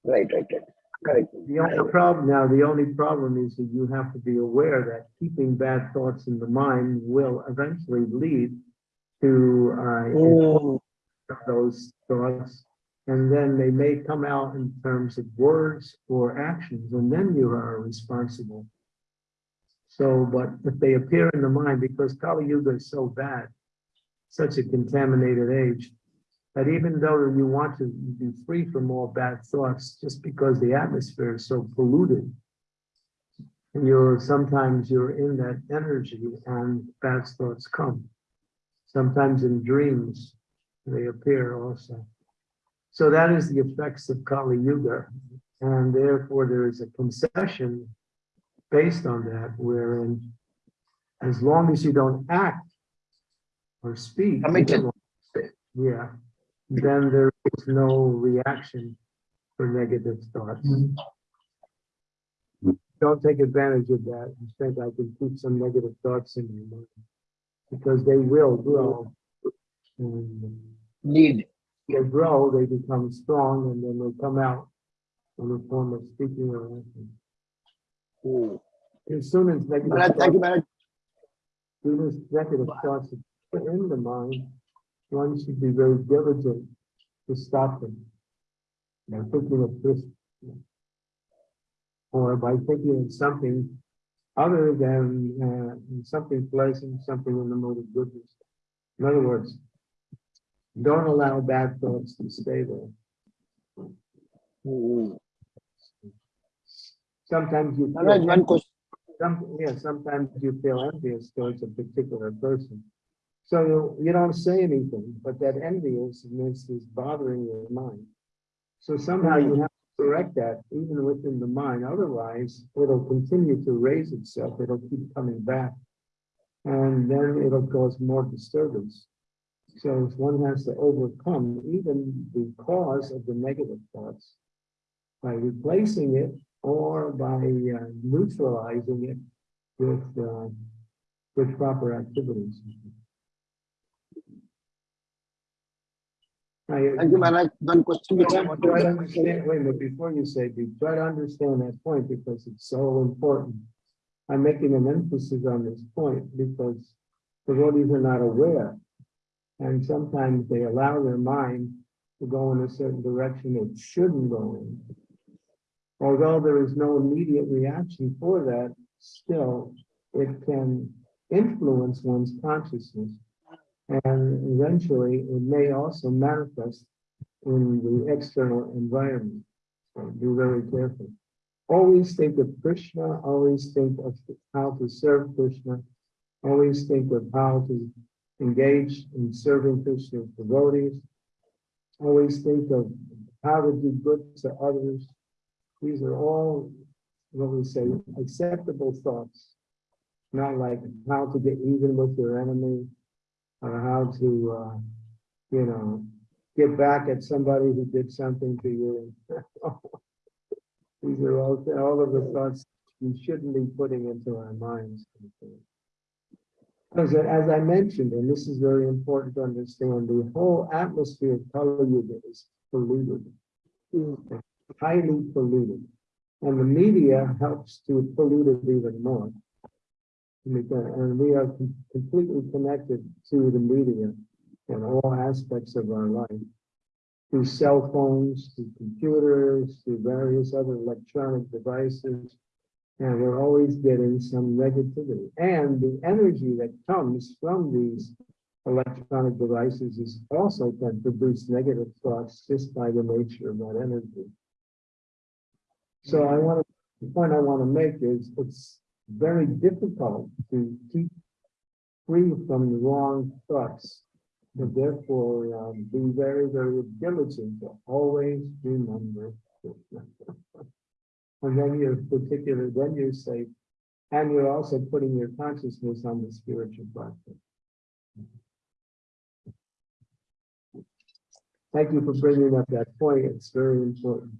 Right, right, right. Correct. The only problem now, the only problem is that you have to be aware that keeping bad thoughts in the mind will eventually lead to uh, Mm, those thoughts. And then they may come out in terms of words or actions, and then you are responsible. So, but if they appear in the mind, because Kali Yuga is so bad, such a contaminated age, that even though you want to be free from all bad thoughts, just because the atmosphere is so polluted, and you're, sometimes you're in that energy and bad thoughts come. Sometimes in dreams, they appear also. So that is the effects of Kali Yuga. And therefore, there is a concession based on that, wherein as long as you don't act or speak. Yeah, then there is no reaction for negative thoughts. Don't take advantage of that think I can keep some negative thoughts in your mind. Because they will grow. And Lead. They grow, they become strong, and then they come out in the form of speaking or acting. As soon as thank you, thoughts, Maharaj. as soon as negative thoughts are in the mind, one should be very diligent to stop them. By thinking of this. Or by thinking of something other than, uh, something pleasant, something in the mode of goodness. In other words, don't allow bad thoughts to stay there. Hmm. Sometimes you. feel Maharaj, one question. Some, yeah, sometimes you feel envious towards a particular person. So you, you don't say anything, but that enviousness is bothering your mind. So somehow you have to correct that even within the mind, otherwise it'll continue to raise itself, it'll keep coming back. And then it'll cause more disturbance. So one has to overcome even the cause of the negative thoughts by replacing it or by uh, neutralizing it with, uh, with proper activities. I- Thank you, Maharaj. One question which I Try to understand, wait a minute, before you say, be- try to understand that point because it's so important. I'm making an emphasis on this point because the devotees are not aware. And sometimes they allow their mind to go in a certain direction it shouldn't go in. Although there is no immediate reaction for that, still, it can influence one's consciousness. And eventually, it may also manifest in the external environment. So be very careful. Always think of Krishna, always think of how to serve Krishna, always think of how to engage in serving Krishna's devotees. Always think of how to do good to others. These are all, what we say, acceptable thoughts. Not like how to get even with your enemy, or how to, uh, you know, get back at somebody who did something to you. These are all, all of the thoughts we shouldn't be putting into our minds. Because as I mentioned, and this is very important to understand, the whole atmosphere of Yuga is polluted. Highly polluted. And the media helps to pollute it even more. And we are completely connected to the media in all aspects of our life. Through cell phones, through computers, through various other electronic devices. And we're always getting some negativity. And the energy that comes from these electronic devices is also can produce negative thoughts just by the nature of that energy. So I want to, the point I want to make is it's very difficult to keep free from the wrong thoughts. But therefore, um, be very, very diligent to always remember. And then you're particular, then you're safe, and you're also putting your consciousness on the spiritual platform. Thank you for bringing up that point. It's very important.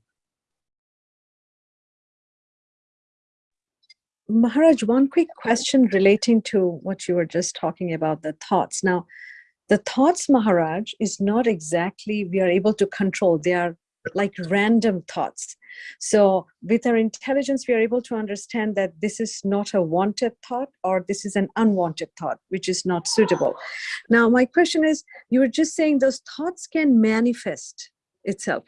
Maharaj, one quick question relating to what you were just talking about, the thoughts. Now, the thoughts, Maharaj, is not exactly we are able to control. They are like random thoughts. So with our intelligence, we are able to understand that this is not a wanted thought or this is an unwanted thought, which is not suitable. Now, my question is, you were just saying those thoughts can manifest itself.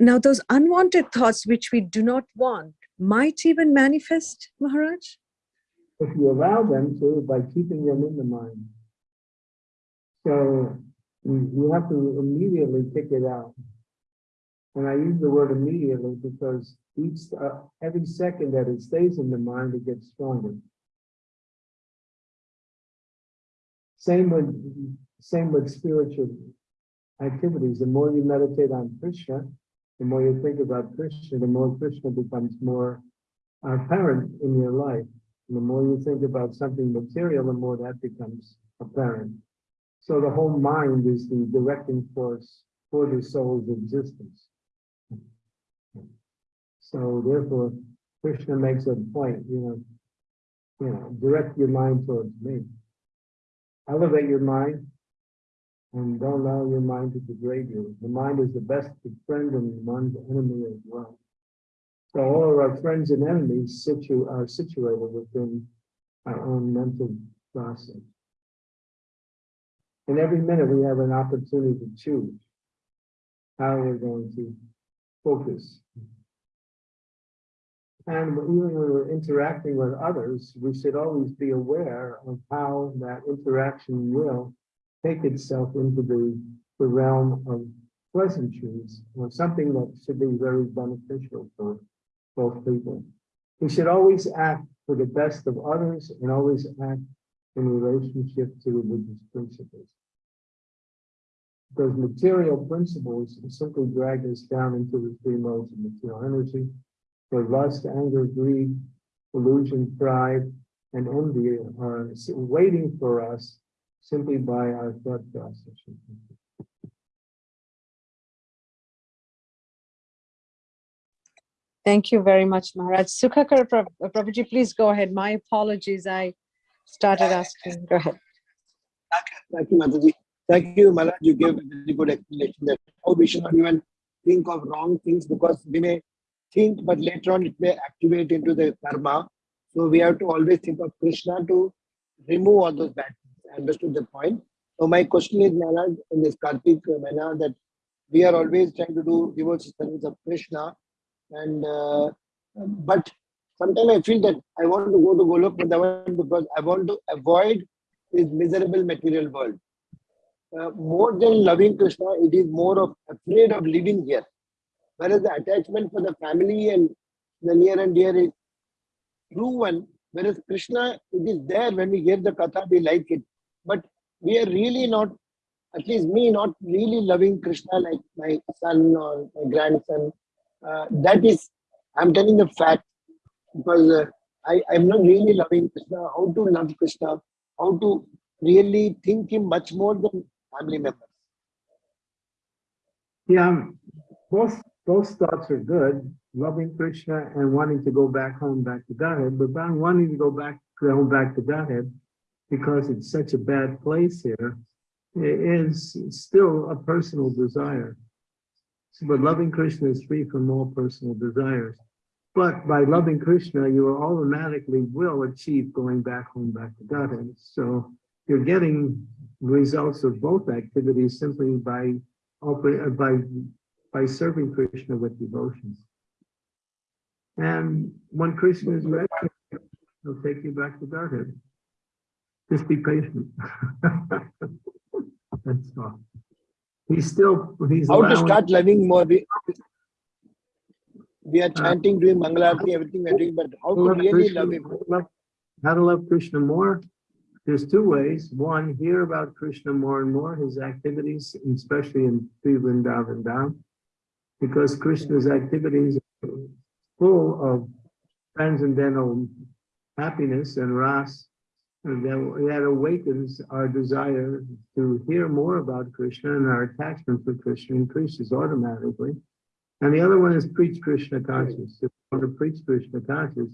Now, those unwanted thoughts, which we do not want, might even manifest, Maharaj? if you allow them to by keeping them in the mind. So you, have to immediately pick it out. And I use the word immediately because each, uh, every second that it stays in the mind, it gets stronger. Same with, same with spiritual activities. The more you meditate on Krishna, the more you think about Krishna, the more Krishna becomes more apparent in your life. And the more you think about something material, the more that becomes apparent. So the whole mind is the directing force for the soul's existence. So therefore, Krishna makes a point, you know, you know, direct your mind towards me. Elevate your mind and don't allow your mind to degrade you. The mind is the best friend and one's enemy as well. So all of our friends and enemies situ are situated within our own mental process. And every minute we have an opportunity to choose how we're going to focus. And even when we're interacting with others, we should always be aware of how that interaction will take itself into the, the realm of pleasantries or something that should be very beneficial for both people. We should always act for the best of others and always act in relationship to religious principles. Because material principles simply drag us down into the three modes of material energy, where lust, anger, greed, illusion, pride, and envy are waiting for us simply by our thought process. Thank you very much, Maharaj. Sukhakar Prab- uh, Prabhuji, please go ahead. My apologies. I started asking. Go ahead. Thank you, Mataji. Thank you, Malaj. You gave a very good explanation that how we should not even think of wrong things because we may think, but later on it may activate into the karma. So we have to always think of Krishna to remove all those bad things. I Understood the point. So my question is, Maharaj, in this Kartik Mena, that we are always trying to do devotional service of Krishna, and uh, but sometimes I feel that I want to go to Golok Vrindavan because I want to avoid this miserable material world. Uh, more than loving Krishna, it is more of afraid of living here. Whereas the attachment for the family and the near and dear is true one. Whereas Krishna, it is there when we hear the katha, we like it. But we are really not, at least me, not really loving Krishna like my son or my grandson. Uh, that is, I'm telling the fact because uh, I, I'm not really loving Krishna. How to love Krishna? How to really think him much more than family members. Yeah, both, both thoughts are good, loving Krishna and wanting to go back home, back to Godhead, but wanting to go back, home, back to Godhead because it's such a bad place here, i- is still a personal desire. But loving Krishna is free from all personal desires. But by loving Krishna, you automatically will achieve going back home, back to Godhead. So you're getting results of both activities simply by by by serving Krishna with devotions. And when Krishna is ready, he'll take you back to Godhead. Just be patient. That's all. He's still, he's How to start loving more? We, we are uh, chanting, doing Mangalarti, everything we're doing, but how to love really Krishna- love him? how to love Krishna more? There's two ways. One, hear about Krishna more and more, his activities, especially in Sri Vrindavan Dham. Because Krishna's activities are full of transcendental happiness and ras. That, that awakens our desire to hear more about Krishna and our attachment for Krishna increases automatically. And the other one is preach Krishna conscious. If you want to preach Krishna conscious,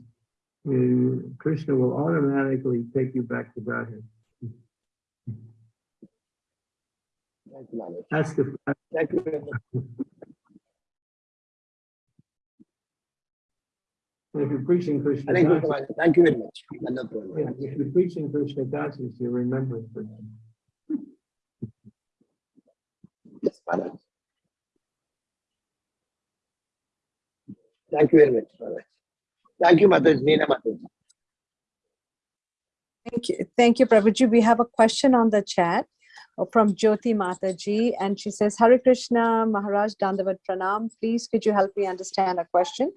you- Krishna will automatically take you back to Godhead. Thank you, Maharaj. That's the, Thank you very much. if you're preaching Krishna Hare Krishna, conscious, Thank you very much. Another yeah, if you're preaching Krishna conscious, you're remembering Krishna. Yes, Maharaj. Thank you very much, Maharaj. Thank you, Mataji, Neena Mataji. Thank you. Thank you, Prabhuji. We have a question on the chat from Jyoti Mataji, and she says, Hare Krishna, Maharaj Dandavat Pranam. Please, could you help me understand a question?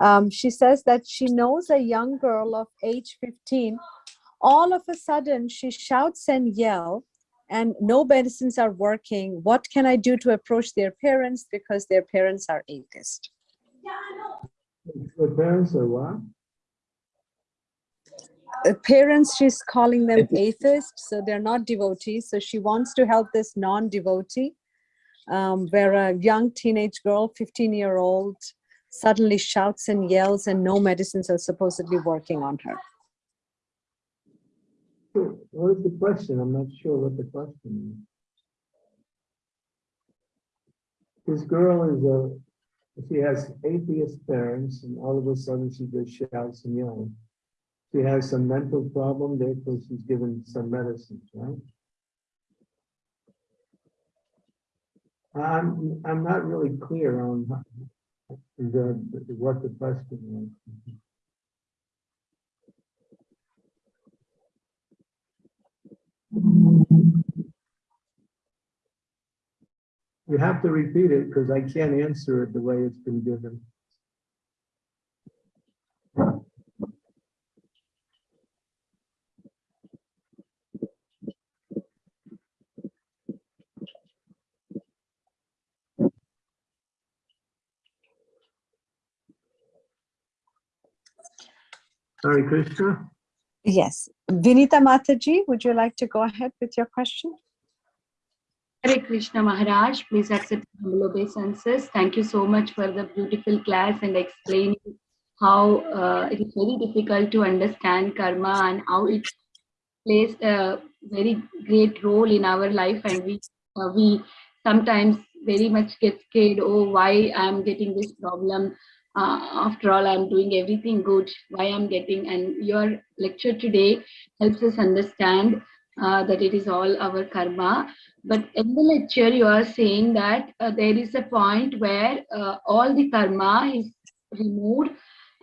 Um, she says that she knows a young girl of age 15. All of a sudden, she shouts and yell, and no medicines are working. What can I do to approach their parents because their parents are atheist? The parents are what? uh, parents, she's calling them Atheist. atheists, so they're not devotees. So she wants to help this non-devotee, um, where a young teenage girl, 15 year old, suddenly shouts and yells and no medicines are supposedly working on her. What is the question? I'm not sure what the question is. This girl is a, she has atheist parents and all of a sudden she just shouts and yells. She has some mental problem, therefore she's given some medicines, right? I'm, I'm not really clear on the, what the question was. You have to repeat it because I can't answer it the way it's been given. Hare Krishna. Yes. Vinita Mataji, would you like to go ahead with your question? Hare Krishna Maharaj, please accept humble obeisances. Thank you so much for the beautiful class and explaining how uh, it is very difficult to understand karma and how it plays a very great role in our life and we uh, we sometimes very much get scared oh why i'm getting this problem uh, after all i'm doing everything good why i'm getting and your lecture today helps us understand uh, that it is all our karma but in the lecture, you are saying that uh, there is a point where uh, all the karma is removed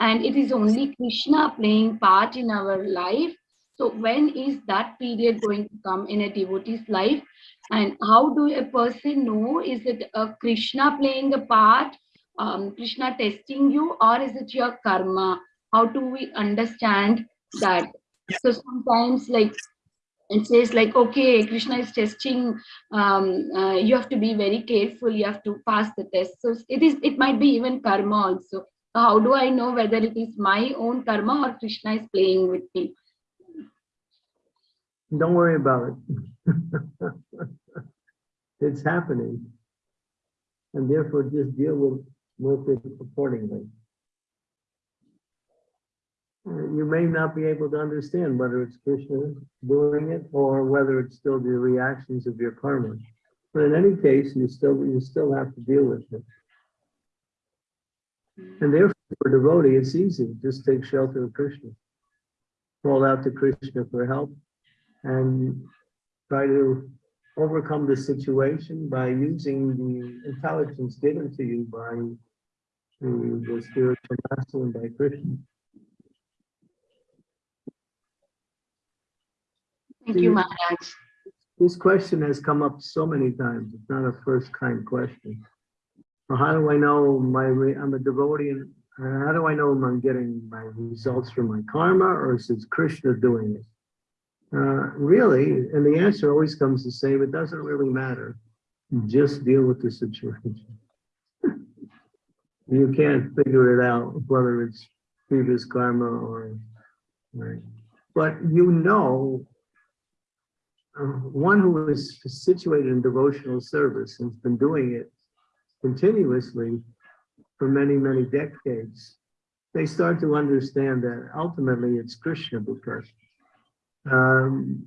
and it is only Krishna playing part in our life. So when is that period going to come in a devotee's life? And how do a person know, is it a Krishna playing a part, um, Krishna testing you, or is it your karma? How do we understand that? So sometimes like it says like okay krishna is testing um, uh, you have to be very careful you have to pass the test so it is it might be even karma also how do i know whether it is my own karma or krishna is playing with me Don't worry about it. It's happening. And therefore just deal with, with it accordingly. Uh, You may not be able to understand whether it's Krishna doing it or whether it's still the reactions of your karma. But in any case, you still, you still have to deal with it. And therefore, for devotee, it's easy. Just take shelter of Krishna. Call out to Krishna for help and try to overcome the situation by using the intelligence given to you by the the spiritual master and by Krishna. thank you maharaj This question has come up so many times. It's not a first kind question. Well, how do I know my, I'm a devotee and uh, how do I know I'm getting my results from my karma or is it Krishna doing it? Uh, really, and the answer always comes the same. It doesn't really matter. Just deal with the situation. You can't figure it out whether it's previous karma or, right? But you know uh, one who is situated in devotional service and has been doing it continuously for many, many decades, they start to understand that ultimately it's Krishna because um,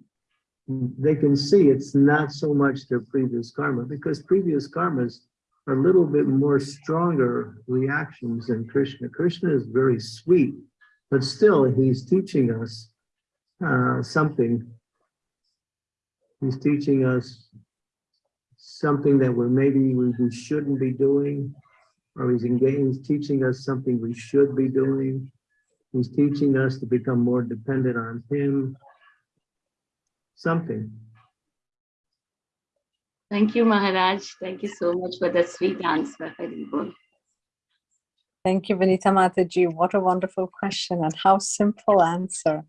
they can see it's not so much their previous karma because previous karmas are a little bit more stronger reactions than Krishna. Krishna is very sweet, but still he's teaching us uh, something He's teaching us something that we're maybe we, we shouldn't be doing, or he's he's teaching us something we should be doing. He's teaching us to become more dependent on him. Something. thank you maharaj thank you so much for that sweet answer Hari Bol. Thank you, Vinita Mataji. What a wonderful question and how simple answer.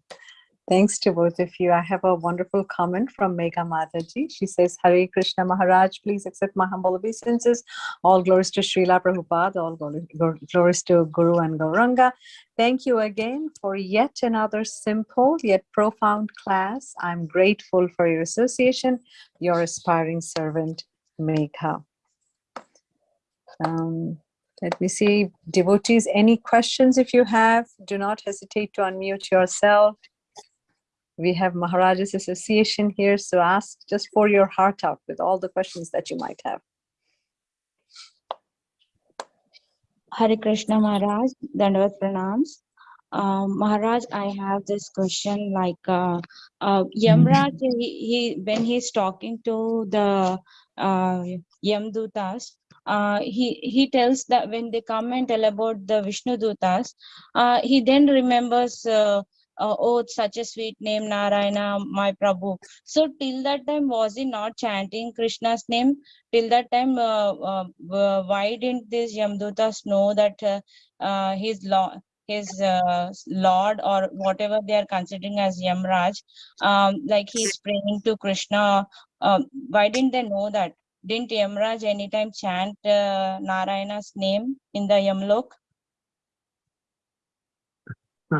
Thanks to both of you. I have a wonderful comment from Megha Mataji. She says, Hare Krishna Maharaj, please accept my humble obeisances. All glories to Srila Prabhupada, all glories to Guru and Gauranga. Thank you again for yet another simple yet profound class. I'm grateful for your association, your aspiring servant, Megha. Um, let me see, devotees, any questions if you have, do not hesitate to unmute yourself. We have Maharaja's Association here, so ask just pour your heart out with all the questions that you might have. Hare Krishna Maharaj, Dandavat Pranams. Uh, Maharaj, I have this question like uh, uh, Yamraj, he, he when he's talking to the uh, Yamdutas, uh, he he tells that when they come and tell about the Vishnu Dutas, uh, he then remembers, uh, oh, such a sweet name, Narayana, my Prabhu. So till that time, was he not chanting Krishna's name? till that time uh, uh, why didn't these yamdutas know that uh, uh, his law his uh, lord or whatever they are considering as yamraj um, like he's praying to krishna um, why didn't they know that didn't yamraj anytime chant uh, narayana's name in the yamlok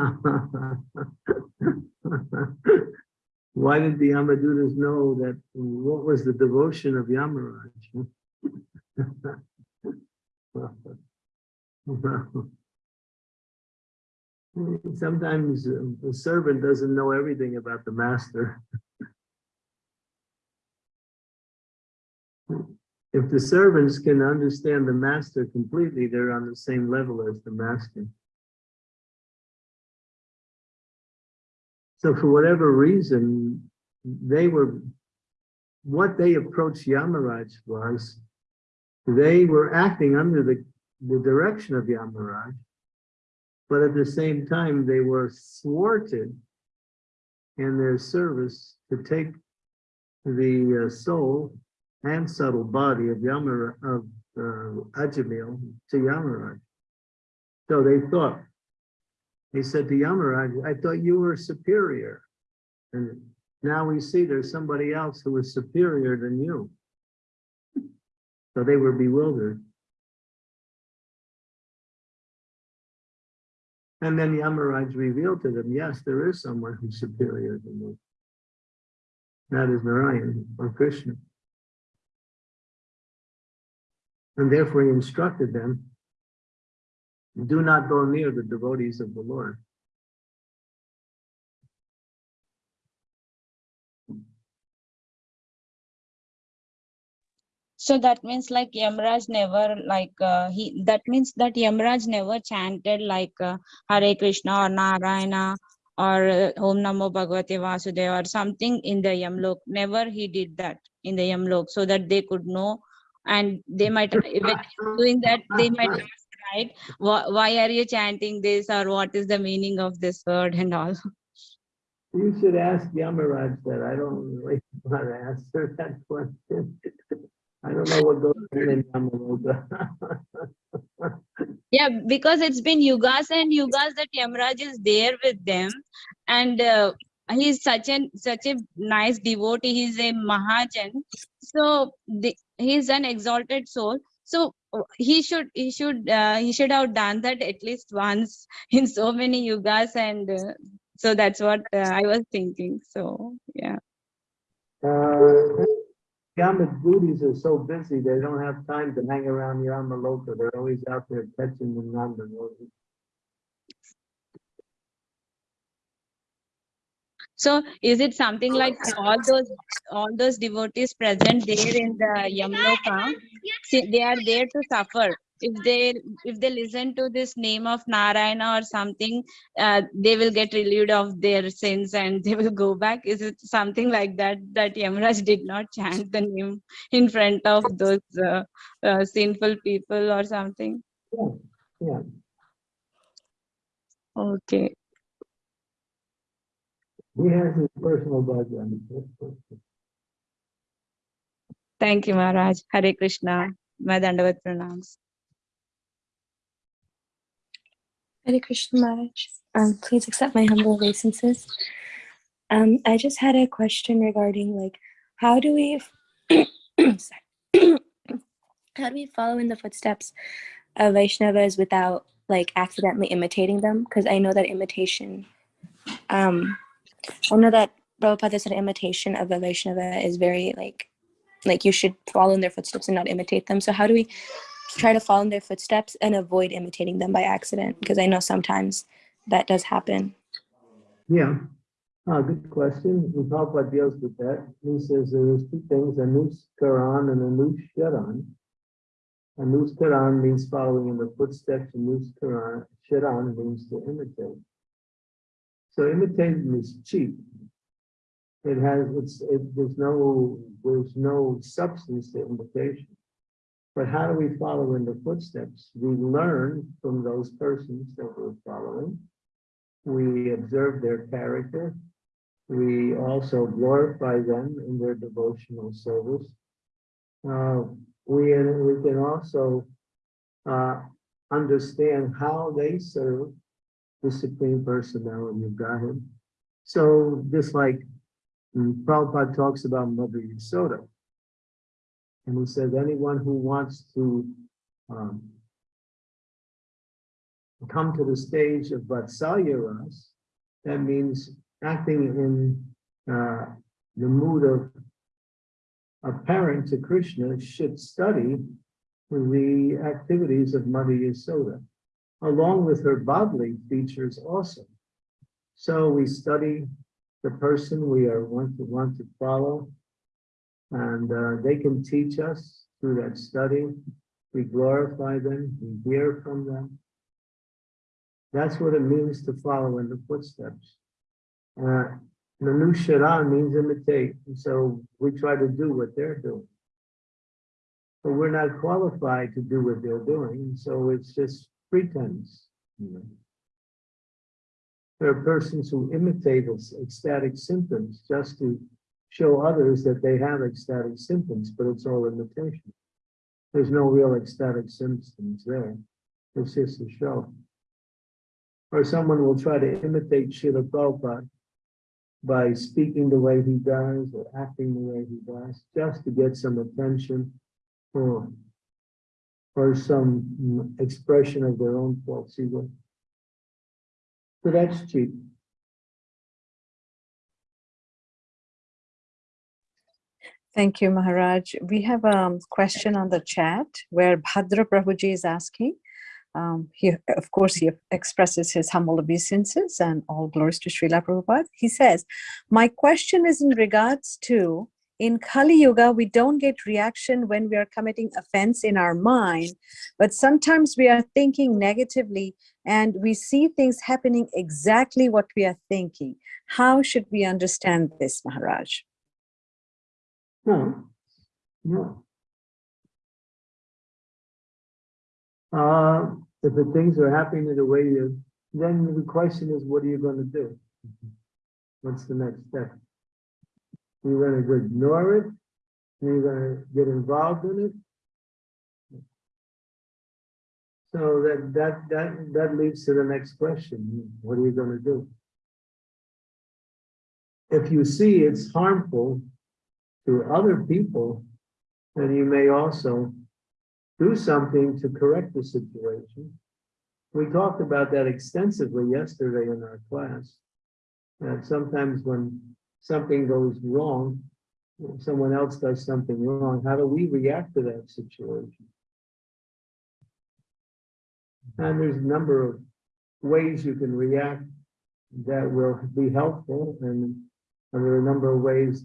Why did the Yamadutas know that, what was the devotion of Yamaraj? Sometimes um, the servant doesn't know everything about the master. If the servants can understand the master completely, they're on the same level as the master. So for whatever reason, they were, what they approached Yamaraj was, they were acting under the, the direction of Yamaraj, but at the same time, they were thwarted in their service to take the uh, soul and subtle body of Yamara, of uh, Ajamil to Yamaraj. So they thought, he said to Yamaraj, I thought you were superior. And now we see there's somebody else who is superior than you. So they were bewildered. And then Yamaraj revealed to them, yes, there is someone who's superior than you. That is Narayan or Krishna. And therefore he instructed them do not go near the devotees of the Lord. so that means like yamraj never like uh, he that means that yamraj never chanted like uh, hare krishna or narayana or uh, om namo bhagavate vasudeva or something in the yamlok never he did that in the yamlok so that they could know and they might even doing that they might right why, are you chanting this or what is the meaning of this word and all You should ask Yamaraj that. I don't really want to answer that question. I don't know what goes on in Yamaloka. Yeah, because it's been yugas and yugas that Yamraj is there with them, and uh, he's such an such a nice devotee. He's a Mahajan, so the, he's an exalted soul. So he should he should uh, he should have done that at least once in so many yugas, and uh, so that's what uh, I was thinking. So yeah. Yamadutas are so busy, they don't have time to hang around Yamaloka. They're always out there catching the Nanda. So is it something like all those all those devotees present there in the Yamloka, they are there to suffer. If they if they listen to this name of Narayana or something, uh, they will get relieved of their sins and they will go back. Is it something like that that Yamraj did not chant the name in front of those uh, uh, sinful people or something? Yeah, yeah. Okay. He has his personal background. Thank you, Maharaj. Hare Krishna. My Dandavat pranams. Hare Krishna Maharaj. Um, please accept my humble obeisances. Um, I just had a question regarding like how do we sorry. how do we follow in the footsteps of Vaishnavas without like accidentally imitating them? Because I know that imitation um I know that Prabhupada said imitation of a Vaishnava is very like like you should follow in their footsteps and not imitate them. So how do we try to follow in their footsteps and avoid imitating them by accident? Because I know sometimes that does happen. Yeah, uh, good question. And Prabhupada deals with that. He says there's two things, anuskaran and anusharan. Anuskaran means following in the footsteps, anuskaran, sharan means to imitate. So imitating is cheap. It has, it's, it, there's no, there's no substance to imitation. But how do we follow in the footsteps? We learn from those persons that we're following. We observe their character. We also glorify them in their devotional service. Uh, we, we can also uh, understand how they serve the Supreme Personality of Godhead. So just like mm, Prabhupada talks about Mother Yasoda, and he says anyone who wants to um, come to the stage of Vatsalya Ras, that means acting in uh, the mood of a parent to Krishna should study the activities of Mother Yasoda, along with her bodily features also. So we study the person we are want to want to follow, and uh, they can teach us through that study. We glorify them, we hear from them. That's what it means to follow in the footsteps. Uh, Manusharan means imitate, and so we try to do what they're doing. But we're not qualified to do what they're doing, so it's just pretense. you know. There are persons who imitate ec- ecstatic symptoms just to show others that they have ecstatic symptoms, but it's all imitation. There's no real ecstatic symptoms there. It's just a show. Or someone will try to imitate Srila Prabhupada by speaking the way he does or acting the way he does, just to get some attention or, or some expression of their own false ego. So that's cheap. Thank you, Maharaj. We have a question on the chat where Bhadra Prabhuji is asking. Um, he, of course, he expresses his humble obeisances and all glories to Srila Prabhupada. He says, my question is in regards to, in Kali Yuga, we don't get reaction when we are committing offense in our mind, but sometimes we are thinking negatively and we see things happening exactly what we are thinking. How should we understand this, Maharaj? No, no. Uh, if the things are happening the way you, then the question is, what are you gonna do? What's the next step? You're gonna ignore it? and You're gonna get involved in it? So that, that, that, that leads to the next question. What are you gonna do? If you see it's harmful to other people, then you may also do something to correct the situation. We talked about that extensively yesterday in our class. That sometimes when something goes wrong, someone else does something wrong, how do we react to that situation? And there's a number of ways you can react that will be helpful, and there are a number of ways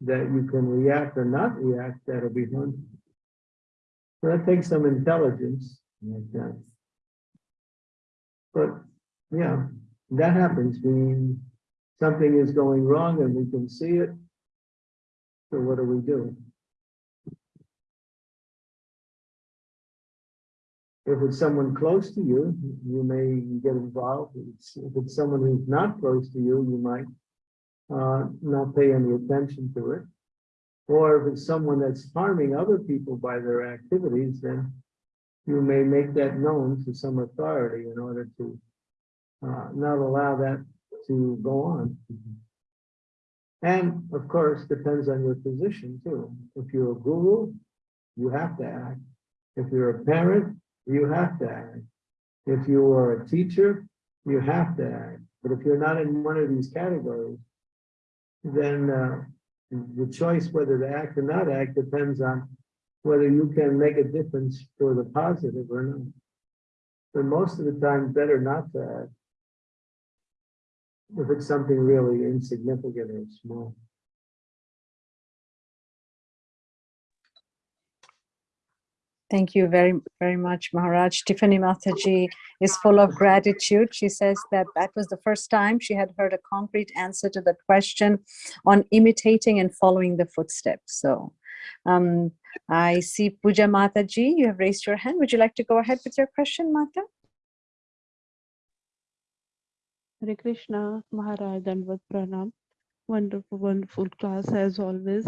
that you can react or not react that'll be harmful. So that takes some intelligence. like that. But, yeah, that happens. We, something is going wrong and we can see it. So what do we do? If it's someone close to you, you may get involved. If it's- someone who's not close to you, you might uh, not pay any attention to it. Or if it's someone that's harming other people by their activities, then you may make that known to some authority in order to uh, not allow that to go on. And of course, depends on your position too. If you're a guru, you have to act. If you're a parent, you have to act. If you are a teacher, you have to act. But if you're not in one of these categories, then uh, the choice whether to act or not act depends on whether you can make a difference for the positive or not. But most of the time, better not to act. If it's something really insignificant or small. Thank you very, very much, Maharaj. Tiffany Mataji is full of gratitude. She says that that was the first time she had heard a concrete answer to the question on imitating and following the footsteps. So um, I see Puja Mataji, you have raised your hand. Would you like to go ahead with your question, Mata? Hare Krishna, Maharaj, Dandavat Pranam. Wonderful, wonderful class as always.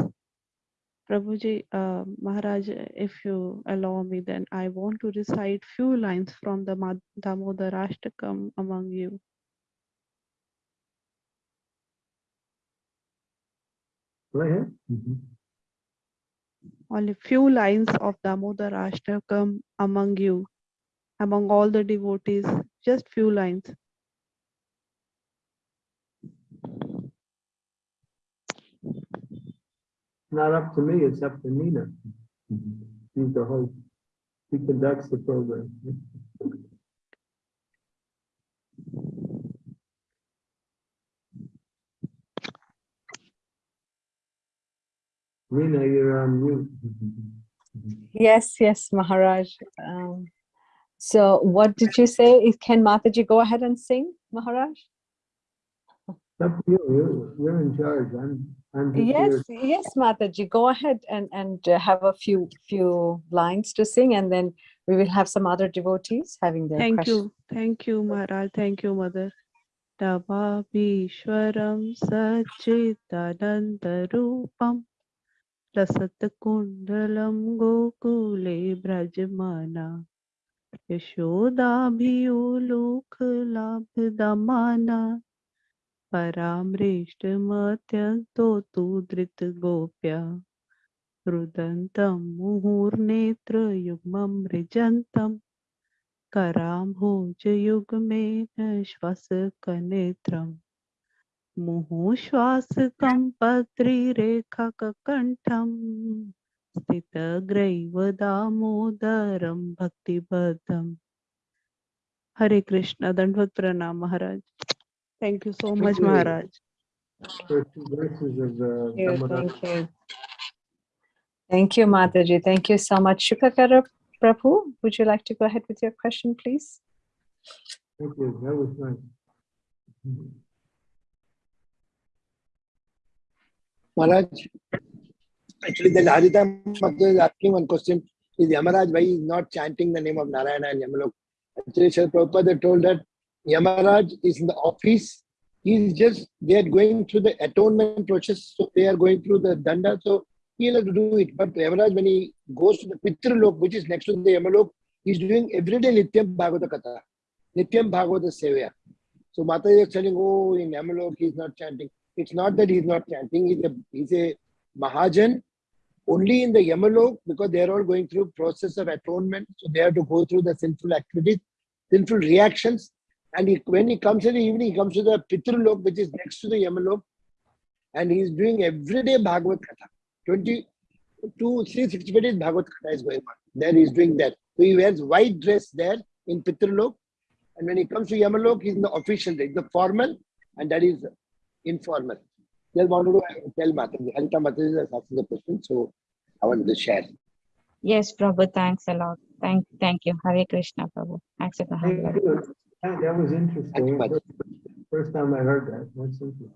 Prabhuji, uh, Maharaj, if you allow me, then I want to recite few lines from the Damodar Ashtakam among you. Go ahead. Only few lines of Damodar Ashtakam among you, among all the devotees, just few lines. Not up to me, it's up to Nina. She's the host. She conducts the program. Nina, you're on mute. Yes, yes, Maharaj. Um, so what did you say? Is- Can Mataji go ahead and sing, Maharaj? Up to you, you're, you're in charge. I'm, I'm just Yes, here. yes, Mataji, go ahead and, and uh, have a few, few lines to sing and then we will have some other devotees having their Thank questions. you, thank you, Maharaj, thank you, Mother. Tavabhishwaram Sachidanandarupam Lasatkundalam Gokule Brajmana Yashodabhiyulukhlabdhamana Paramrishtamatyanto tu Gopya Rudantam Muhurnetra Yugmam Rijantam कराम्भोजयुग्मेन श्वासकनेत्रम् मुहुश्वासकं पत्रिरेखाककण्ठम् स्थितग्रैव दामोदरं भक्तिबद्धम्। हरे कृष्ण दंडवत प्रणाम महाराज। Thank you so much, Maharaj. Thank you. Thank you, Mataji. Thank you so much. Shukakara Prabhu, would you like to go ahead with your question, please? Thank you. That was nice. Maharaj, actually, the Haridam is asking one question. Is Yamaraj, why is not chanting the name of Narayana and Yamalok? Actually, Sri Prabhupada told that Yamaraj is in the office. He is just, they are going through the atonement process. So they are going through the danda. So he'll have to do it. But Yamaraj, when he goes to the Pitralok, which is next to the Yamalok, he's doing everyday Nityam Bhagavata Katha. Nityam Bhagavata Sevya. So Mata is telling, oh, in Yamalok, he's not chanting. It's not that he's not chanting. He's a, he's a Mahajan only in the Yamalok because they are all going through process of atonement. So they have to go through the sinful activities, sinful reactions. And he, when he comes in the evening, he comes to the Pitralok, which is next to the Yamalok. And he's doing everyday Bhagavad Katha. 22, 365 days Bhagavad Katha is going on. There he's doing that. So he wears white dress there in Pitralok. And when he comes to Yamalok, he's in the official day, the formal, and that is informal. Just wanted to tell Mataji. Harita Mataji has asked the question, so I wanted to share. Yes, Prabhu, thanks a lot. Thank, thank you. Hare Krishna, Prabhu. Accept the Thank humble you. That that was Thank interesting. you, First- First time I heard that. That's interesting.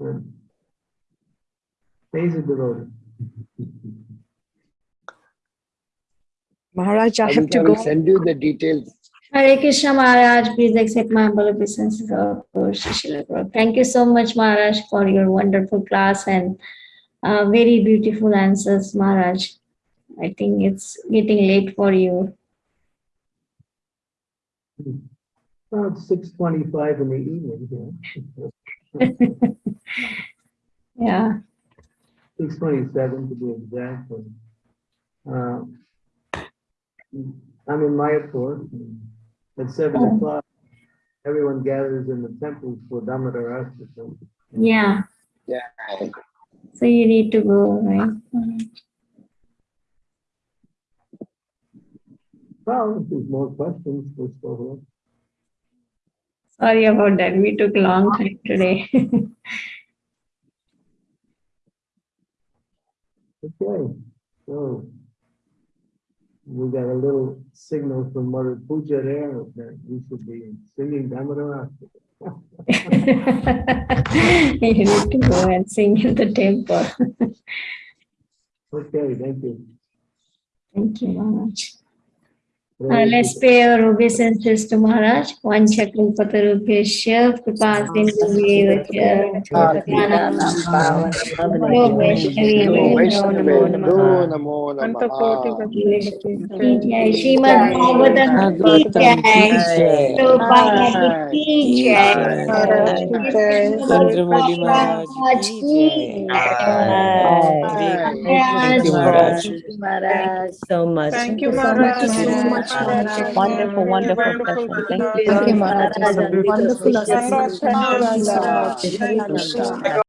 Good. Days of devotee. Maharaj, I have Harita to will send you the details. Hare Krishna Maharaj, please accept my humble obeisances of Shishila Thank you so much Maharaj for your wonderful class and uh, very beautiful answers Maharaj. I think it's getting late for you. About six twenty-five in the evening. yeah. Yeah. six twenty-seven to be exact. and, uh, I'm in Mayapur. and At seven Oh. o'clock, everyone gathers in the temple for Damodar Ashtakam. Yeah. Yeah. So you need to go, right? Mhm. Well, if there's more questions, we're still here. Sorry about that. We took a long time today. Okay, so we got a little signal from Mother Puja there that we should be singing Damodar You need to go and sing in the temple. Okay, thank you. Thank you, very Uh, let's pay our obeisances to Maharaj. Vanchakal patarubhyasya kripa sindhu Vaishnaveभ्यो नमो नमः जय श्रीमद् भागवतम की जय प्रभुपाद की जय चंद्रमौली महाराज की जय Thank you, Maharaj. Maharaj, so much. Thank you, Maharaj. Thank you so much, Maharaj. Wonderful, wonderful session. Thank you. Thank you, Maharaj. Wonderful Wonderful